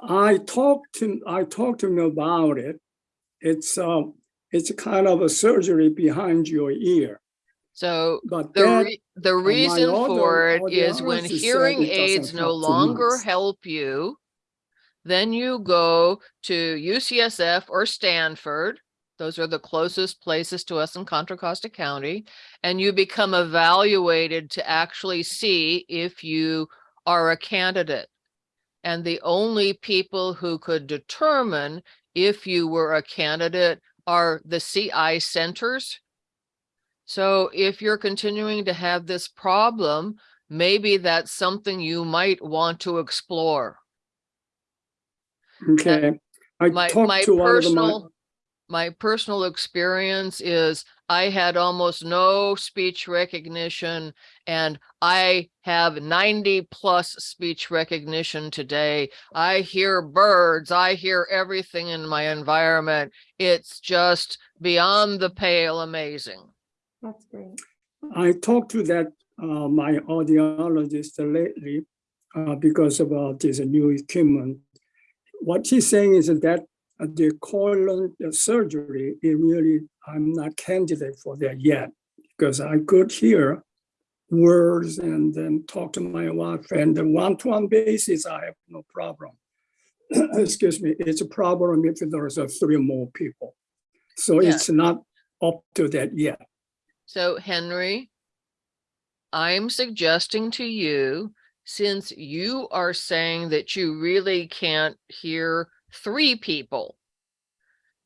I talked to, I talked to him about it. It's, uh, it's kind of a surgery behind your ear, So but the that, re- the reason for it is when hearing aids no longer help you, then you go to UCSF or Stanford. Those are the closest places to us in Contra Costa County, and you become evaluated to actually see if you are a candidate. And the only people who could determine if you were a candidate are the CI centers. So if you're continuing to have this problem, maybe that's something you might want to explore. Okay. I My, talked my to one of my, personal, my personal experience is I had almost no speech recognition and I have ninety plus speech recognition today. I hear birds, I hear everything in my environment. It's just beyond the pale amazing. That's great. I talked to that, uh, my audiologist lately, uh, because about this new equipment. What he's saying is that the colon surgery, it really, I'm not candidate for that yet. Because I could hear words and then talk to my wife and the one-to-one basis, I have no problem. [CLEARS THROAT] Excuse me, it's a problem if there's a three more people. So Yeah. it's not up to that yet. So Henry, I'm suggesting to you, since you are saying that you really can't hear three people,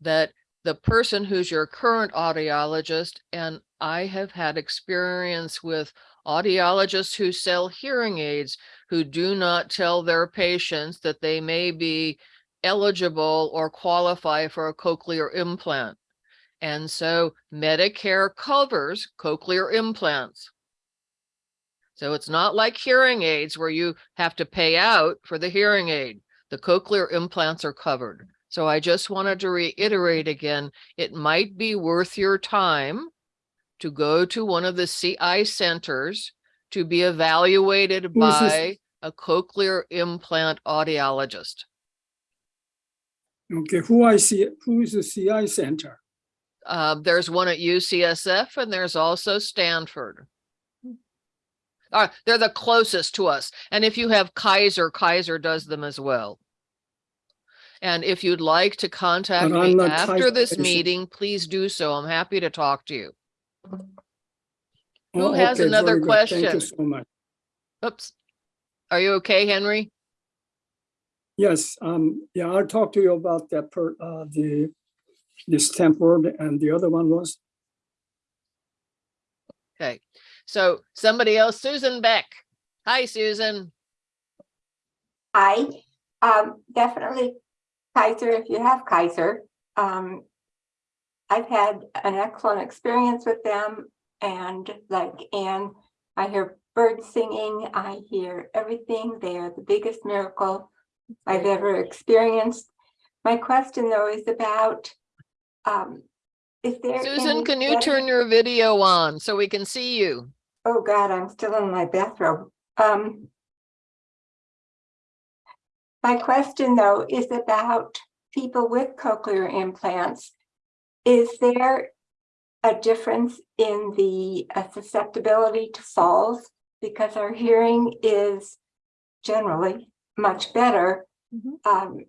that the person who's your current audiologist, and I have had experience with audiologists who sell hearing aids who do not tell their patients that they may be eligible or qualify for a cochlear implant. And so Medicare covers cochlear implants. So it's not like hearing aids where you have to pay out for the hearing aid. The cochlear implants are covered. So I just wanted to reiterate again, it might be worth your time to go to one of the CI centers to be evaluated Who is this? by a cochlear implant audiologist. Okay, who I see, who is the CI center? Uh, there's one at UCSF and there's also Stanford. Uh, they're the closest to us. And if you have Kaiser, Kaiser does them as well. And if you'd like to contact me after Kaiser this patient. meeting, please do so. I'm happy to talk to you. Who Oh, has okay, another good. Thank you question? so much. Oops. Are you okay, Henry? Yes, um, yeah, I'll talk to you about that per, uh, the, the Stanford and the other one was, Okay. So somebody else, Susan Beck. Hi, Susan. Hi, um, definitely Kaiser, if you have Kaiser. Um, I've had an excellent experience with them and like Anne, I hear birds singing, I hear everything. They are the biggest miracle I've ever experienced. My question though is about, um, is there? Susan, can you turn your video on so we can see you? Oh God, I'm still in my bathrobe. Um. My question though is about people with cochlear implants. Is there a difference in the uh, susceptibility to falls? Because our hearing is generally much better. Mhm. Um,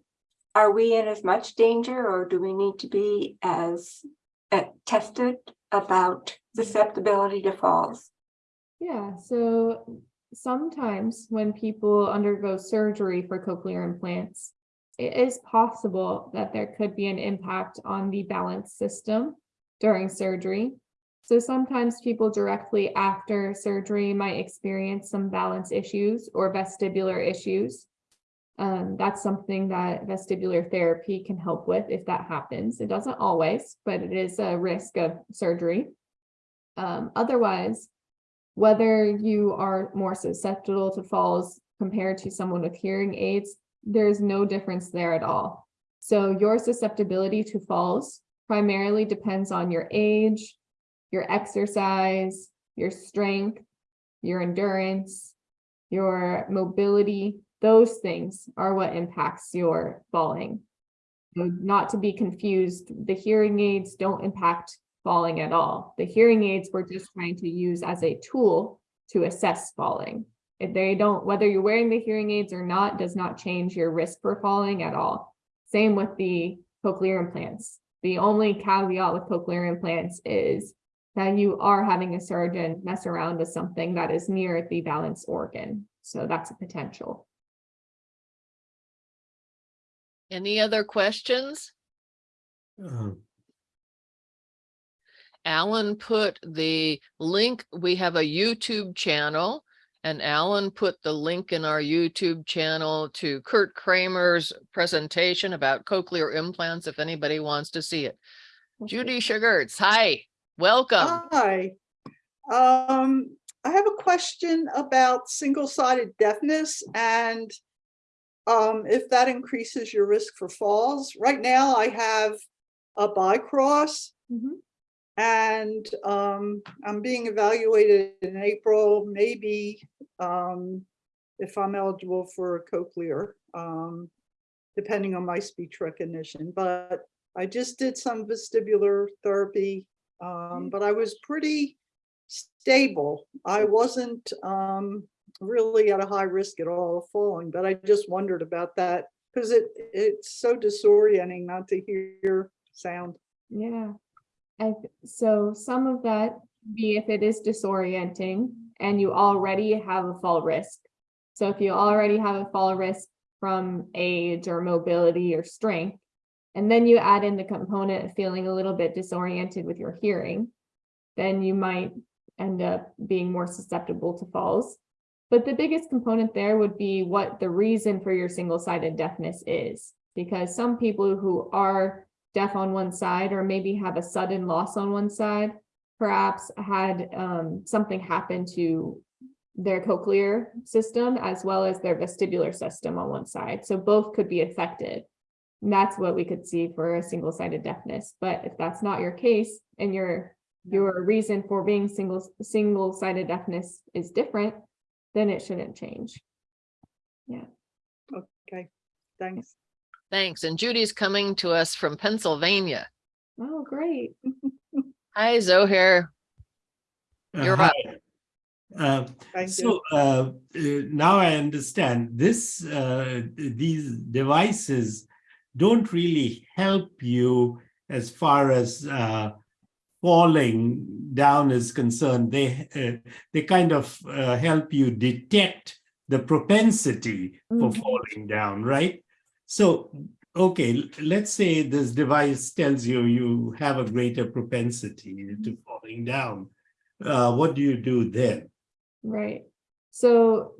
are we in as much danger or do we need to be as uh, tested about susceptibility to falls? Yeah, so sometimes when people undergo surgery for cochlear implants, it is possible that there could be an impact on the balance system during surgery. So sometimes people directly after surgery might experience some balance issues or vestibular issues. Um, that's something that vestibular therapy can help with if that happens. It doesn't always, but it is a risk of surgery. Um, otherwise, whether you are more susceptible to falls compared to someone with hearing aids, there's no difference there at all. So your susceptibility to falls primarily depends on your age, your exercise, your strength, your endurance, your mobility. Those things are what impacts your falling. So Not to be confused, the hearing aids don't impact falling at all. The hearing aids we're just trying to use as a tool to assess falling. If they don't, whether you're wearing the hearing aids or not, does not change your risk for falling at all. Same with the cochlear implants. The only caveat with cochlear implants is that you are having a surgeon mess around with something that is near the balance organ. So that's a potential. Any other questions? Uh, Alan put the link, we have a YouTube channel. And Alan put the link in our YouTube channel to Kurt Kramer's presentation about cochlear implants, if anybody wants to see it. Judy Sugarts, hi, welcome. Hi. Um, I have a question about single-sided deafness and um, if that increases your risk for falls. Right now, I have a BiCROS Mhm. And um, I'm being evaluated in April, maybe um, if I'm eligible for a cochlear. Um, depending on my speech recognition, but I just did some vestibular therapy. Um, but I was pretty stable. I wasn't, um, really at a high risk at all of falling, but I just wondered about that because it, it's so disorienting not to hear sound. Yeah. I, so some of that be if it is disorienting and you already have a fall risk. So if you already have a fall risk from age or mobility or strength, and then you add in the component of feeling a little bit disoriented with your hearing, then you might end up being more susceptible to falls. But the biggest component there would be what the reason for your single-sided deafness is. Because some people who are deaf on one side or maybe have a sudden loss on one side, perhaps had um, something happen to their cochlear system as well as their vestibular system on one side. So both could be affected. And that's what we could see for a single-sided deafness. But if that's not your case and your your reason for being single single-sided deafness is different, then it shouldn't change. Yeah. Okay, thanks. Thanks. And Judy's coming to us from Pennsylvania. Oh, great. [LAUGHS] Hi, Zohair. Uh, You're hi. up. Uh, Thank you. So uh, uh, now I understand this, uh, these devices don't really help you as far as uh, falling down is concerned. They, uh, they kind of uh, help you detect the propensity for Mhm. falling down, right? So, okay, let's say this device tells you you have a greater propensity to falling down. Uh, What do you do then? Right. So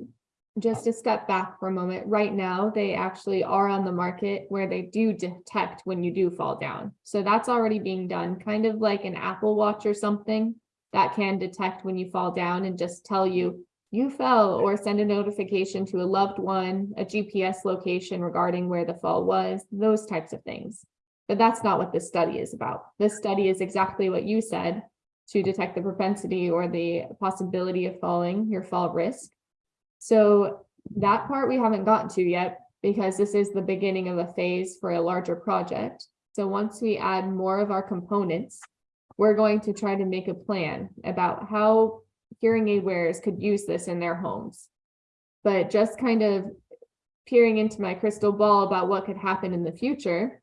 just to step back for a moment, right now, they actually are on the market where they do detect when you do fall down. So that's already being done, kind of like an Apple Watch or something that can detect when you fall down and just tell you you fell or send a notification to a loved one, a GPS location regarding where the fall was, those types of things. But that's not what this study is about. This study is exactly what you said, to detect the propensity or the possibility of falling, your fall risk. So that part we haven't gotten to yet because this is the beginning of a phase for a larger project. So once we add more of our components, we're going to try to make a plan about how hearing aid wearers could use this in their homes. But just kind of peering into my crystal ball about what could happen in the future,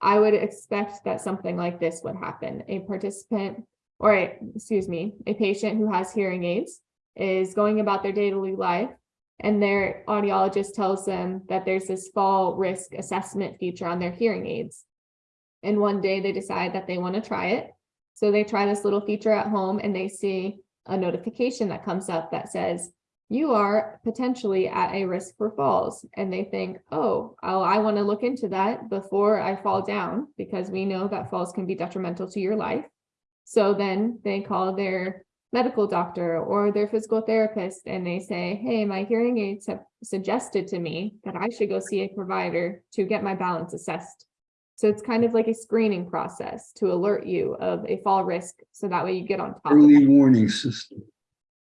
I would expect that something like this would happen. A participant or a- excuse me, a patient who has hearing aids is going about their daily life and their audiologist tells them that there's this fall risk assessment feature on their hearing aids. And one day they decide that they want to try it. So they try this little feature at home and they see a notification that comes up that says, you are potentially at a risk for falls. And they think, oh, oh, I want to look into that before I fall down because we know that falls can be detrimental to your life. So then they call their medical doctor or their physical therapist and they say, hey, my hearing aids have suggested to me that I should go see a provider to get my balance assessed. So it's kind of like a screening process to alert you of a fall risk. So that way you get on top of it. Early warning system.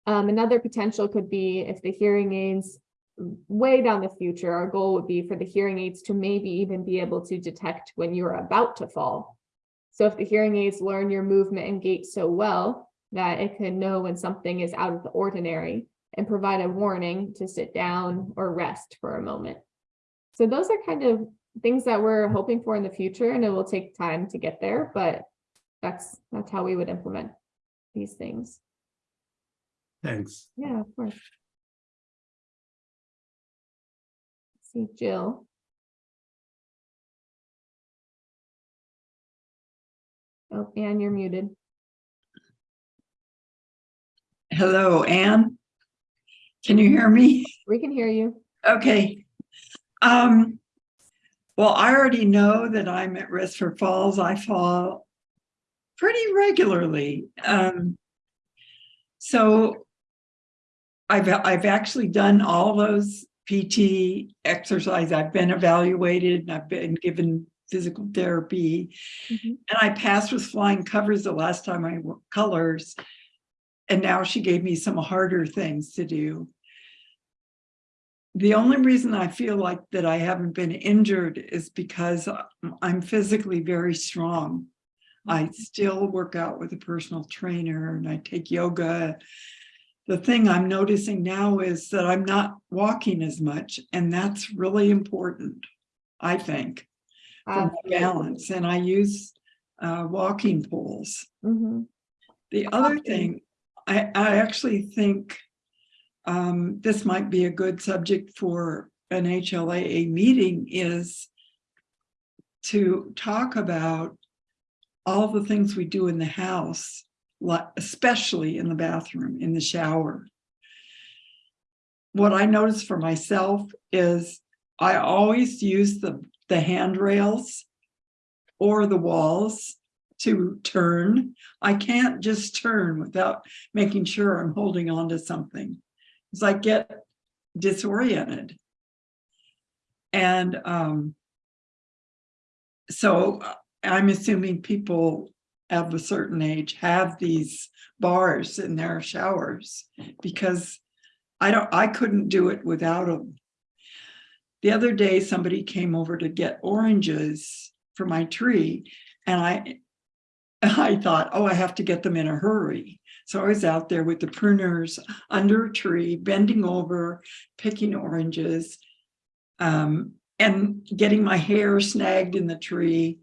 Um, another potential could be if the hearing aids way down the future, our goal would be for the hearing aids to maybe even be able to detect when you're about to fall. So if the hearing aids learn your movement and gait so well that it can know when something is out of the ordinary and provide a warning to sit down or rest for a moment. So those are kind of things that we're hoping for in the future and it will take time to get there, but that's that's how we would implement these things. Thanks. Yeah, of course. See Jill. Oh, and you're muted. Hello, Anne. Can you hear me? We can hear you. Okay. Um, well, I already know that I'm at risk for falls. I fall pretty regularly. Um, so I've, I've actually done all those PT exercise. I've been evaluated and I've been given physical therapy. Mhm. And I passed with flying covers the last time I wore colors. And now she gave me some harder things to do. The only reason I feel like that I haven't been injured is because I'm physically very strong. I still work out with a personal trainer and I take yoga. The thing I'm noticing now is that I'm not walking as much and that's really important, I think, for my balance. And I use uh, walking poles. Mhm. The other thing, I, I actually think um, this might be a good subject for an HLAA meeting is to talk about all the things we do in the house, especially in the bathroom, in the shower. What I notice for myself is I always use the, the handrails or the walls to turn. I can't just turn without making sure I'm holding on to something. Because I get disoriented. And um, so uh, I'm assuming people of a certain age have these bars in their showers because I don't, I couldn't do it without them. The other day, somebody came over to get oranges for my tree and I, [LAUGHS] I thought, oh, I have to get them in a hurry. So I was out there with the pruners under a tree, bending over, picking oranges, um, and getting my hair snagged in the tree.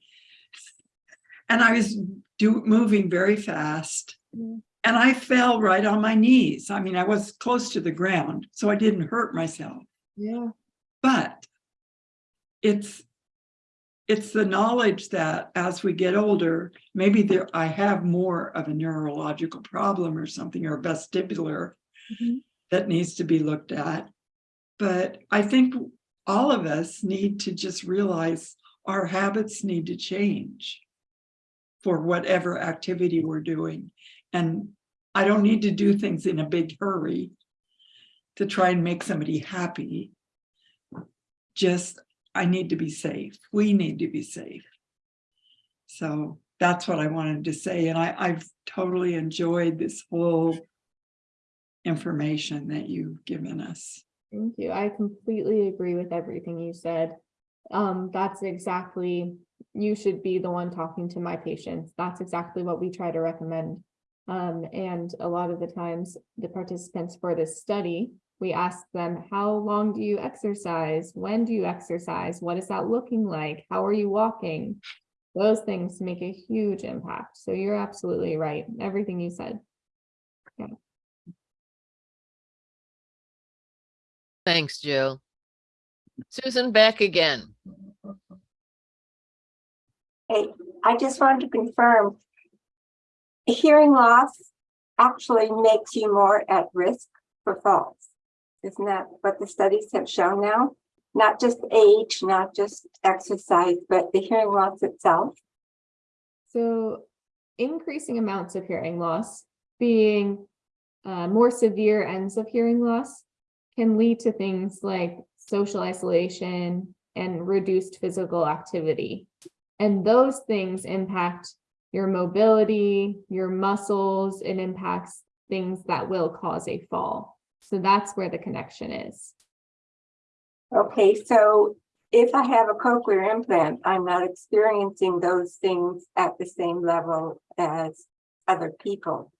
And I was do, moving very fast. Mm. And I fell right on my knees. I mean, I was close to the ground, so I didn't hurt myself. Yeah. But it's it's the knowledge that as we get older, maybe there I have more of a neurological problem or something or vestibular Mhm. that needs to be looked at. But I think all of us need to just realize our habits need to change for whatever activity we're doing. And I don't need to do things in a big hurry to try and make somebody happy. Just, I need to be safe. We need to be safe. So that's what I wanted to say. And I, I've totally enjoyed this whole information that you've given us. Thank you. I completely agree with everything you said. Um, that's exactly, you should be the one talking to my patients. That's exactly what we try to recommend. Um, and a lot of the times, the participants for this study, we ask them, how long do you exercise? When do you exercise? What is that looking like? How are you walking? Those things make a huge impact. So you're absolutely right. Everything you said. Yeah. Thanks, Jill. Susan, back again. Hey, I just wanted to confirm. Hearing loss actually makes you more at risk for falls. Isn't that what the studies have shown now? Not just age, not just exercise, but the hearing loss itself. So increasing amounts of hearing loss being uh, more severe ends of hearing loss can lead to things like social isolation and reduced physical activity. And those things impact your mobility, your muscles, it impacts things that will cause a fall. So that's where the connection is. Okay, so if I have a cochlear implant, I'm not experiencing those things at the same level as other people.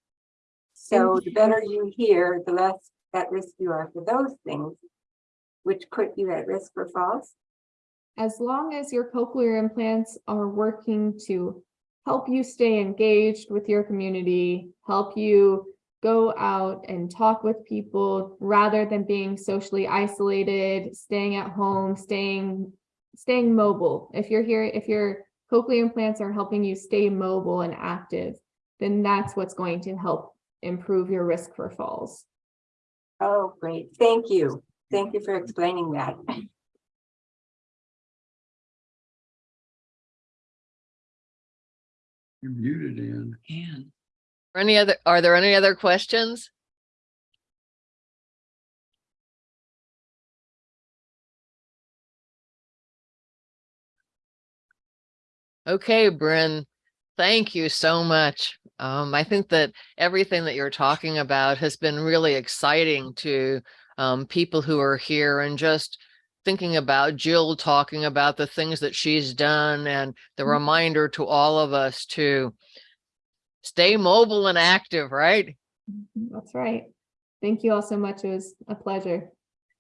So mm-hmm. the better you hear, the less at risk you are for those things, which put you at risk for falls. As long as your cochlear implants are working to help you stay engaged with your community, help you go out and talk with people rather than being socially isolated, staying at home, staying staying mobile. If you're here, if your cochlear implants are helping you stay mobile and active, then that's what's going to help improve your risk for falls. Oh, great. Thank you. Thank you for explaining that. You're muted in. Any other, are there any other questions? Okay, Bryn, thank you so much. Um, I think that everything that you're talking about has been really exciting to um, people who are here and just thinking about Jill talking about the things that she's done and the Mhm. reminder to all of us to stay mobile and active, right? That's right. Thank you all so much. It was a pleasure.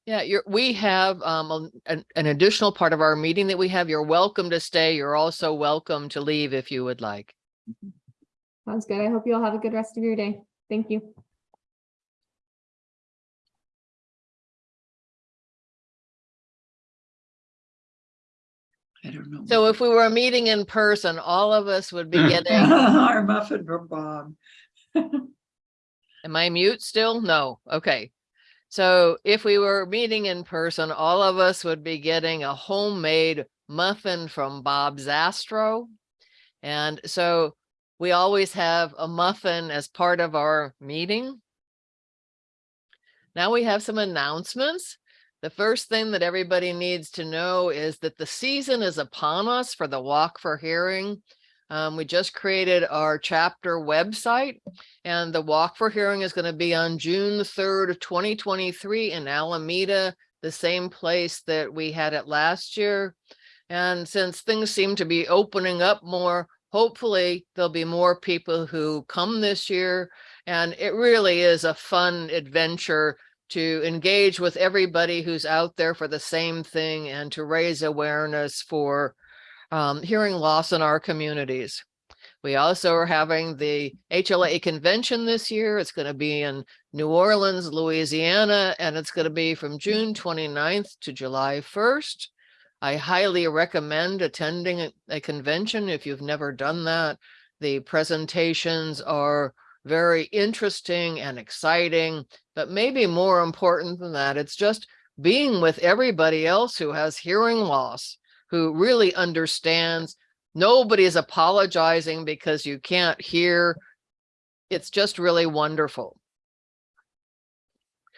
Yeah, you're, we have um, an, an additional part of our meeting that we have. You're welcome to stay. You're also welcome to leave if you would like. Sounds good. I hope you all have a good rest of your day. Thank you. I don't know. So if we were meeting in person, all of us would be [LAUGHS] getting, Our muffin from Bob. [LAUGHS] am I mute still? No, okay. So if we were meeting in person, all of us would be getting a homemade muffin from Bob Zastro. And so we always have a muffin as part of our meeting. Now we have some announcements. The first thing that everybody needs to know is that the season is upon us for the Walk for Hearing. Um, we just created our chapter website and the Walk for Hearing is going to be on June third, twenty twenty-three in Alameda, the same place that we had it last year. And since things seem to be opening up more, hopefully there'll be more people who come this year. And it really is a fun adventure to engage with everybody who's out there for the same thing and to raise awareness for um, hearing loss in our communities. We also are having the HLA convention this year. It's going to be in New Orleans, Louisiana, and it's going to be from June 29th to July 1st. I highly recommend attending a- a convention if you've never done that. The presentations are very interesting and exciting, but maybe more important than that, it's just being with everybody else who has hearing loss, who really understands. Nobody is apologizing because you can't hear. It's just really wonderful.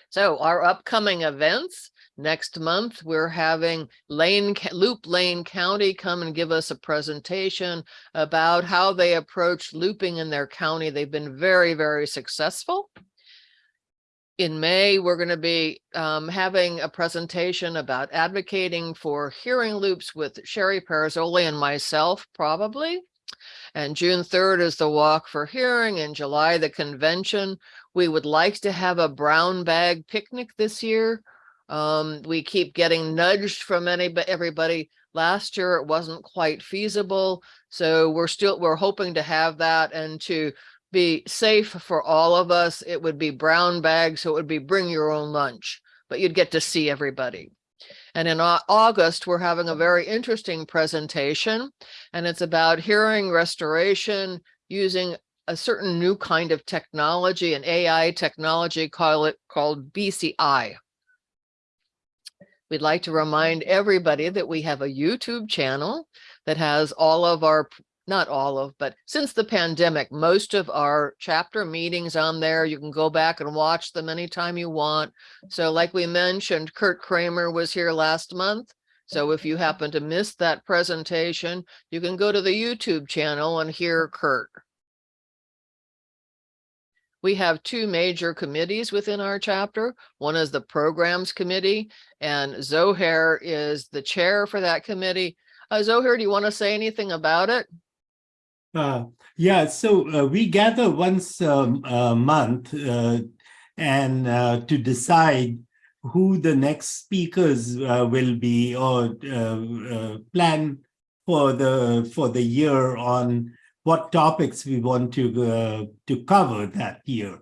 So our upcoming events, next month, we're having Lane, Loop Lane County come and give us a presentation about how they approach looping in their county. They've been very, very successful. In May, we're going to be um, having a presentation about advocating for hearing loops with Sherry Parazzoli and myself, probably. And June third is the Walk for Hearing. In July, the convention. We would like to have a brown bag picnic this year. Um, we keep getting nudged from any, but everybody. Last year, it wasn't quite feasible. So we're still, we're hoping to have that and to be safe for all of us. It would be brown bags, so it would be bring your own lunch, but you'd get to see everybody. And in August, we're having a very interesting presentation, and it's about hearing restoration using a certain new kind of technology, an AI technology, call it called BCI. We'd like to remind everybody that we have a YouTube channel that has all of our, not all of, but since the pandemic, most of our chapter meetings on there. You can go back and watch them anytime you want. So like we mentioned, Kurt Kramer was here last month. So if you happen to miss that presentation, you can go to the YouTube channel and hear Kurt. We have two major committees within our chapter. One is the Programs Committee and Zohair is the chair for that committee. Uh, Zohair, do you want to say anything about it? Uh, yeah, so uh, we gather once um, a month uh, and uh, to decide who the next speakers uh, will be or plan for the for the year on what topics we want to uh, to cover that year.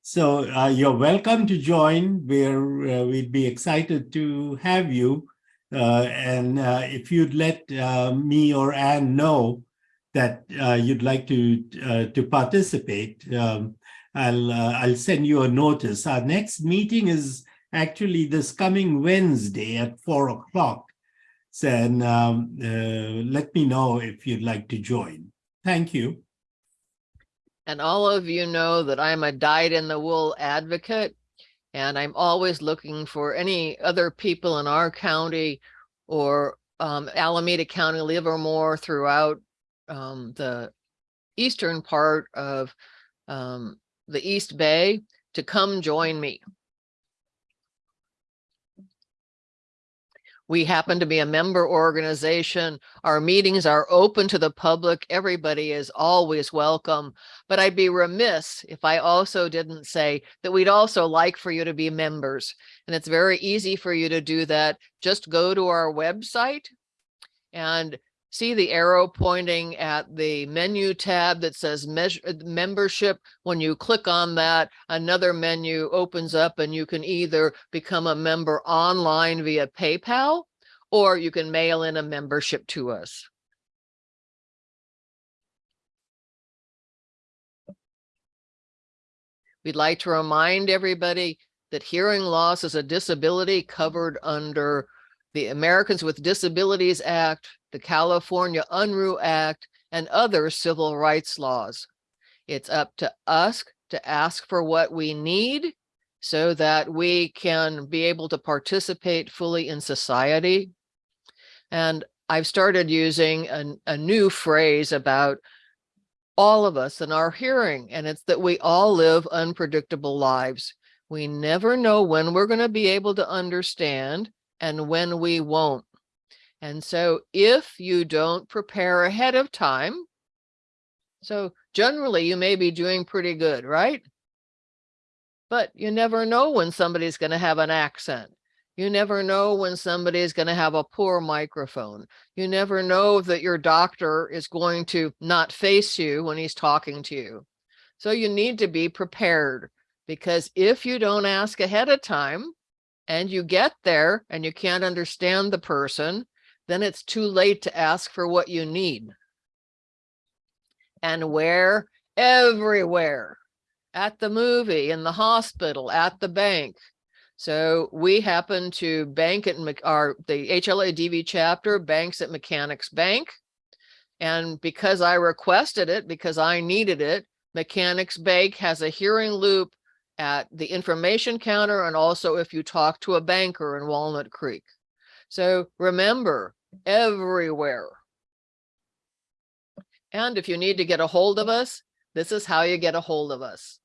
So uh, you're welcome to join. We're uh, we'd be excited to have you. Uh, and uh, if you'd let me or Anne know that you'd like to to participate, um, I'll I'll send you a notice. Our next meeting is actually this coming Wednesday at four o'clock. So, and um, uh, let me know if you'd like to join. Thank you. And all of you know that I'm a dyed in the wool advocate. And I'm always looking for any other people in our county or um, Alameda County, Livermore throughout um, the eastern part of um, the East Bay to come join me. We happen to be a member organization. Our meetings are open to the public. Everybody is always welcome. But I'd be remiss if I also didn't say that we'd also like for you to be members. And it's very easy for you to do that. Just go to our website and see the arrow pointing at the menu tab that says measure uh, membership. When you click on that, another menu opens up and you can either become a member online via PayPal or you can mail in a membership to us. We'd like to remind everybody that hearing loss is a disability covered under the Americans with Disabilities Act, the California Unruh Act, and other civil rights laws. It's up to us to ask for what we need so that we can be able to participate fully in society. And I've started using a, a new phrase about all of us and our hearing, and it's that we all live unpredictable lives. We never know when we're going to be able to understand and when we won't. And so if you don't prepare ahead of time, so generally you may be doing pretty good, right? But you never know when somebody's going to have an accent. You never know when somebody is going to have a poor microphone. You never know that your doctor is going to not face you when he's talking to you. So you need to be prepared because if you don't ask ahead of time and you get there and you can't understand the person, then it's too late to ask for what you need. And where? Everywhere. At the movie, in the hospital, at the bank. So we happen to bank at our the HLA-DV chapter banks at Mechanics Bank. And because I requested it, because I needed it, Mechanics Bank has a hearing loop at the information counter and also if you talk to a banker in Walnut Creek. So remember, everywhere. And if you need to get a hold of us, this is how you get a hold of us.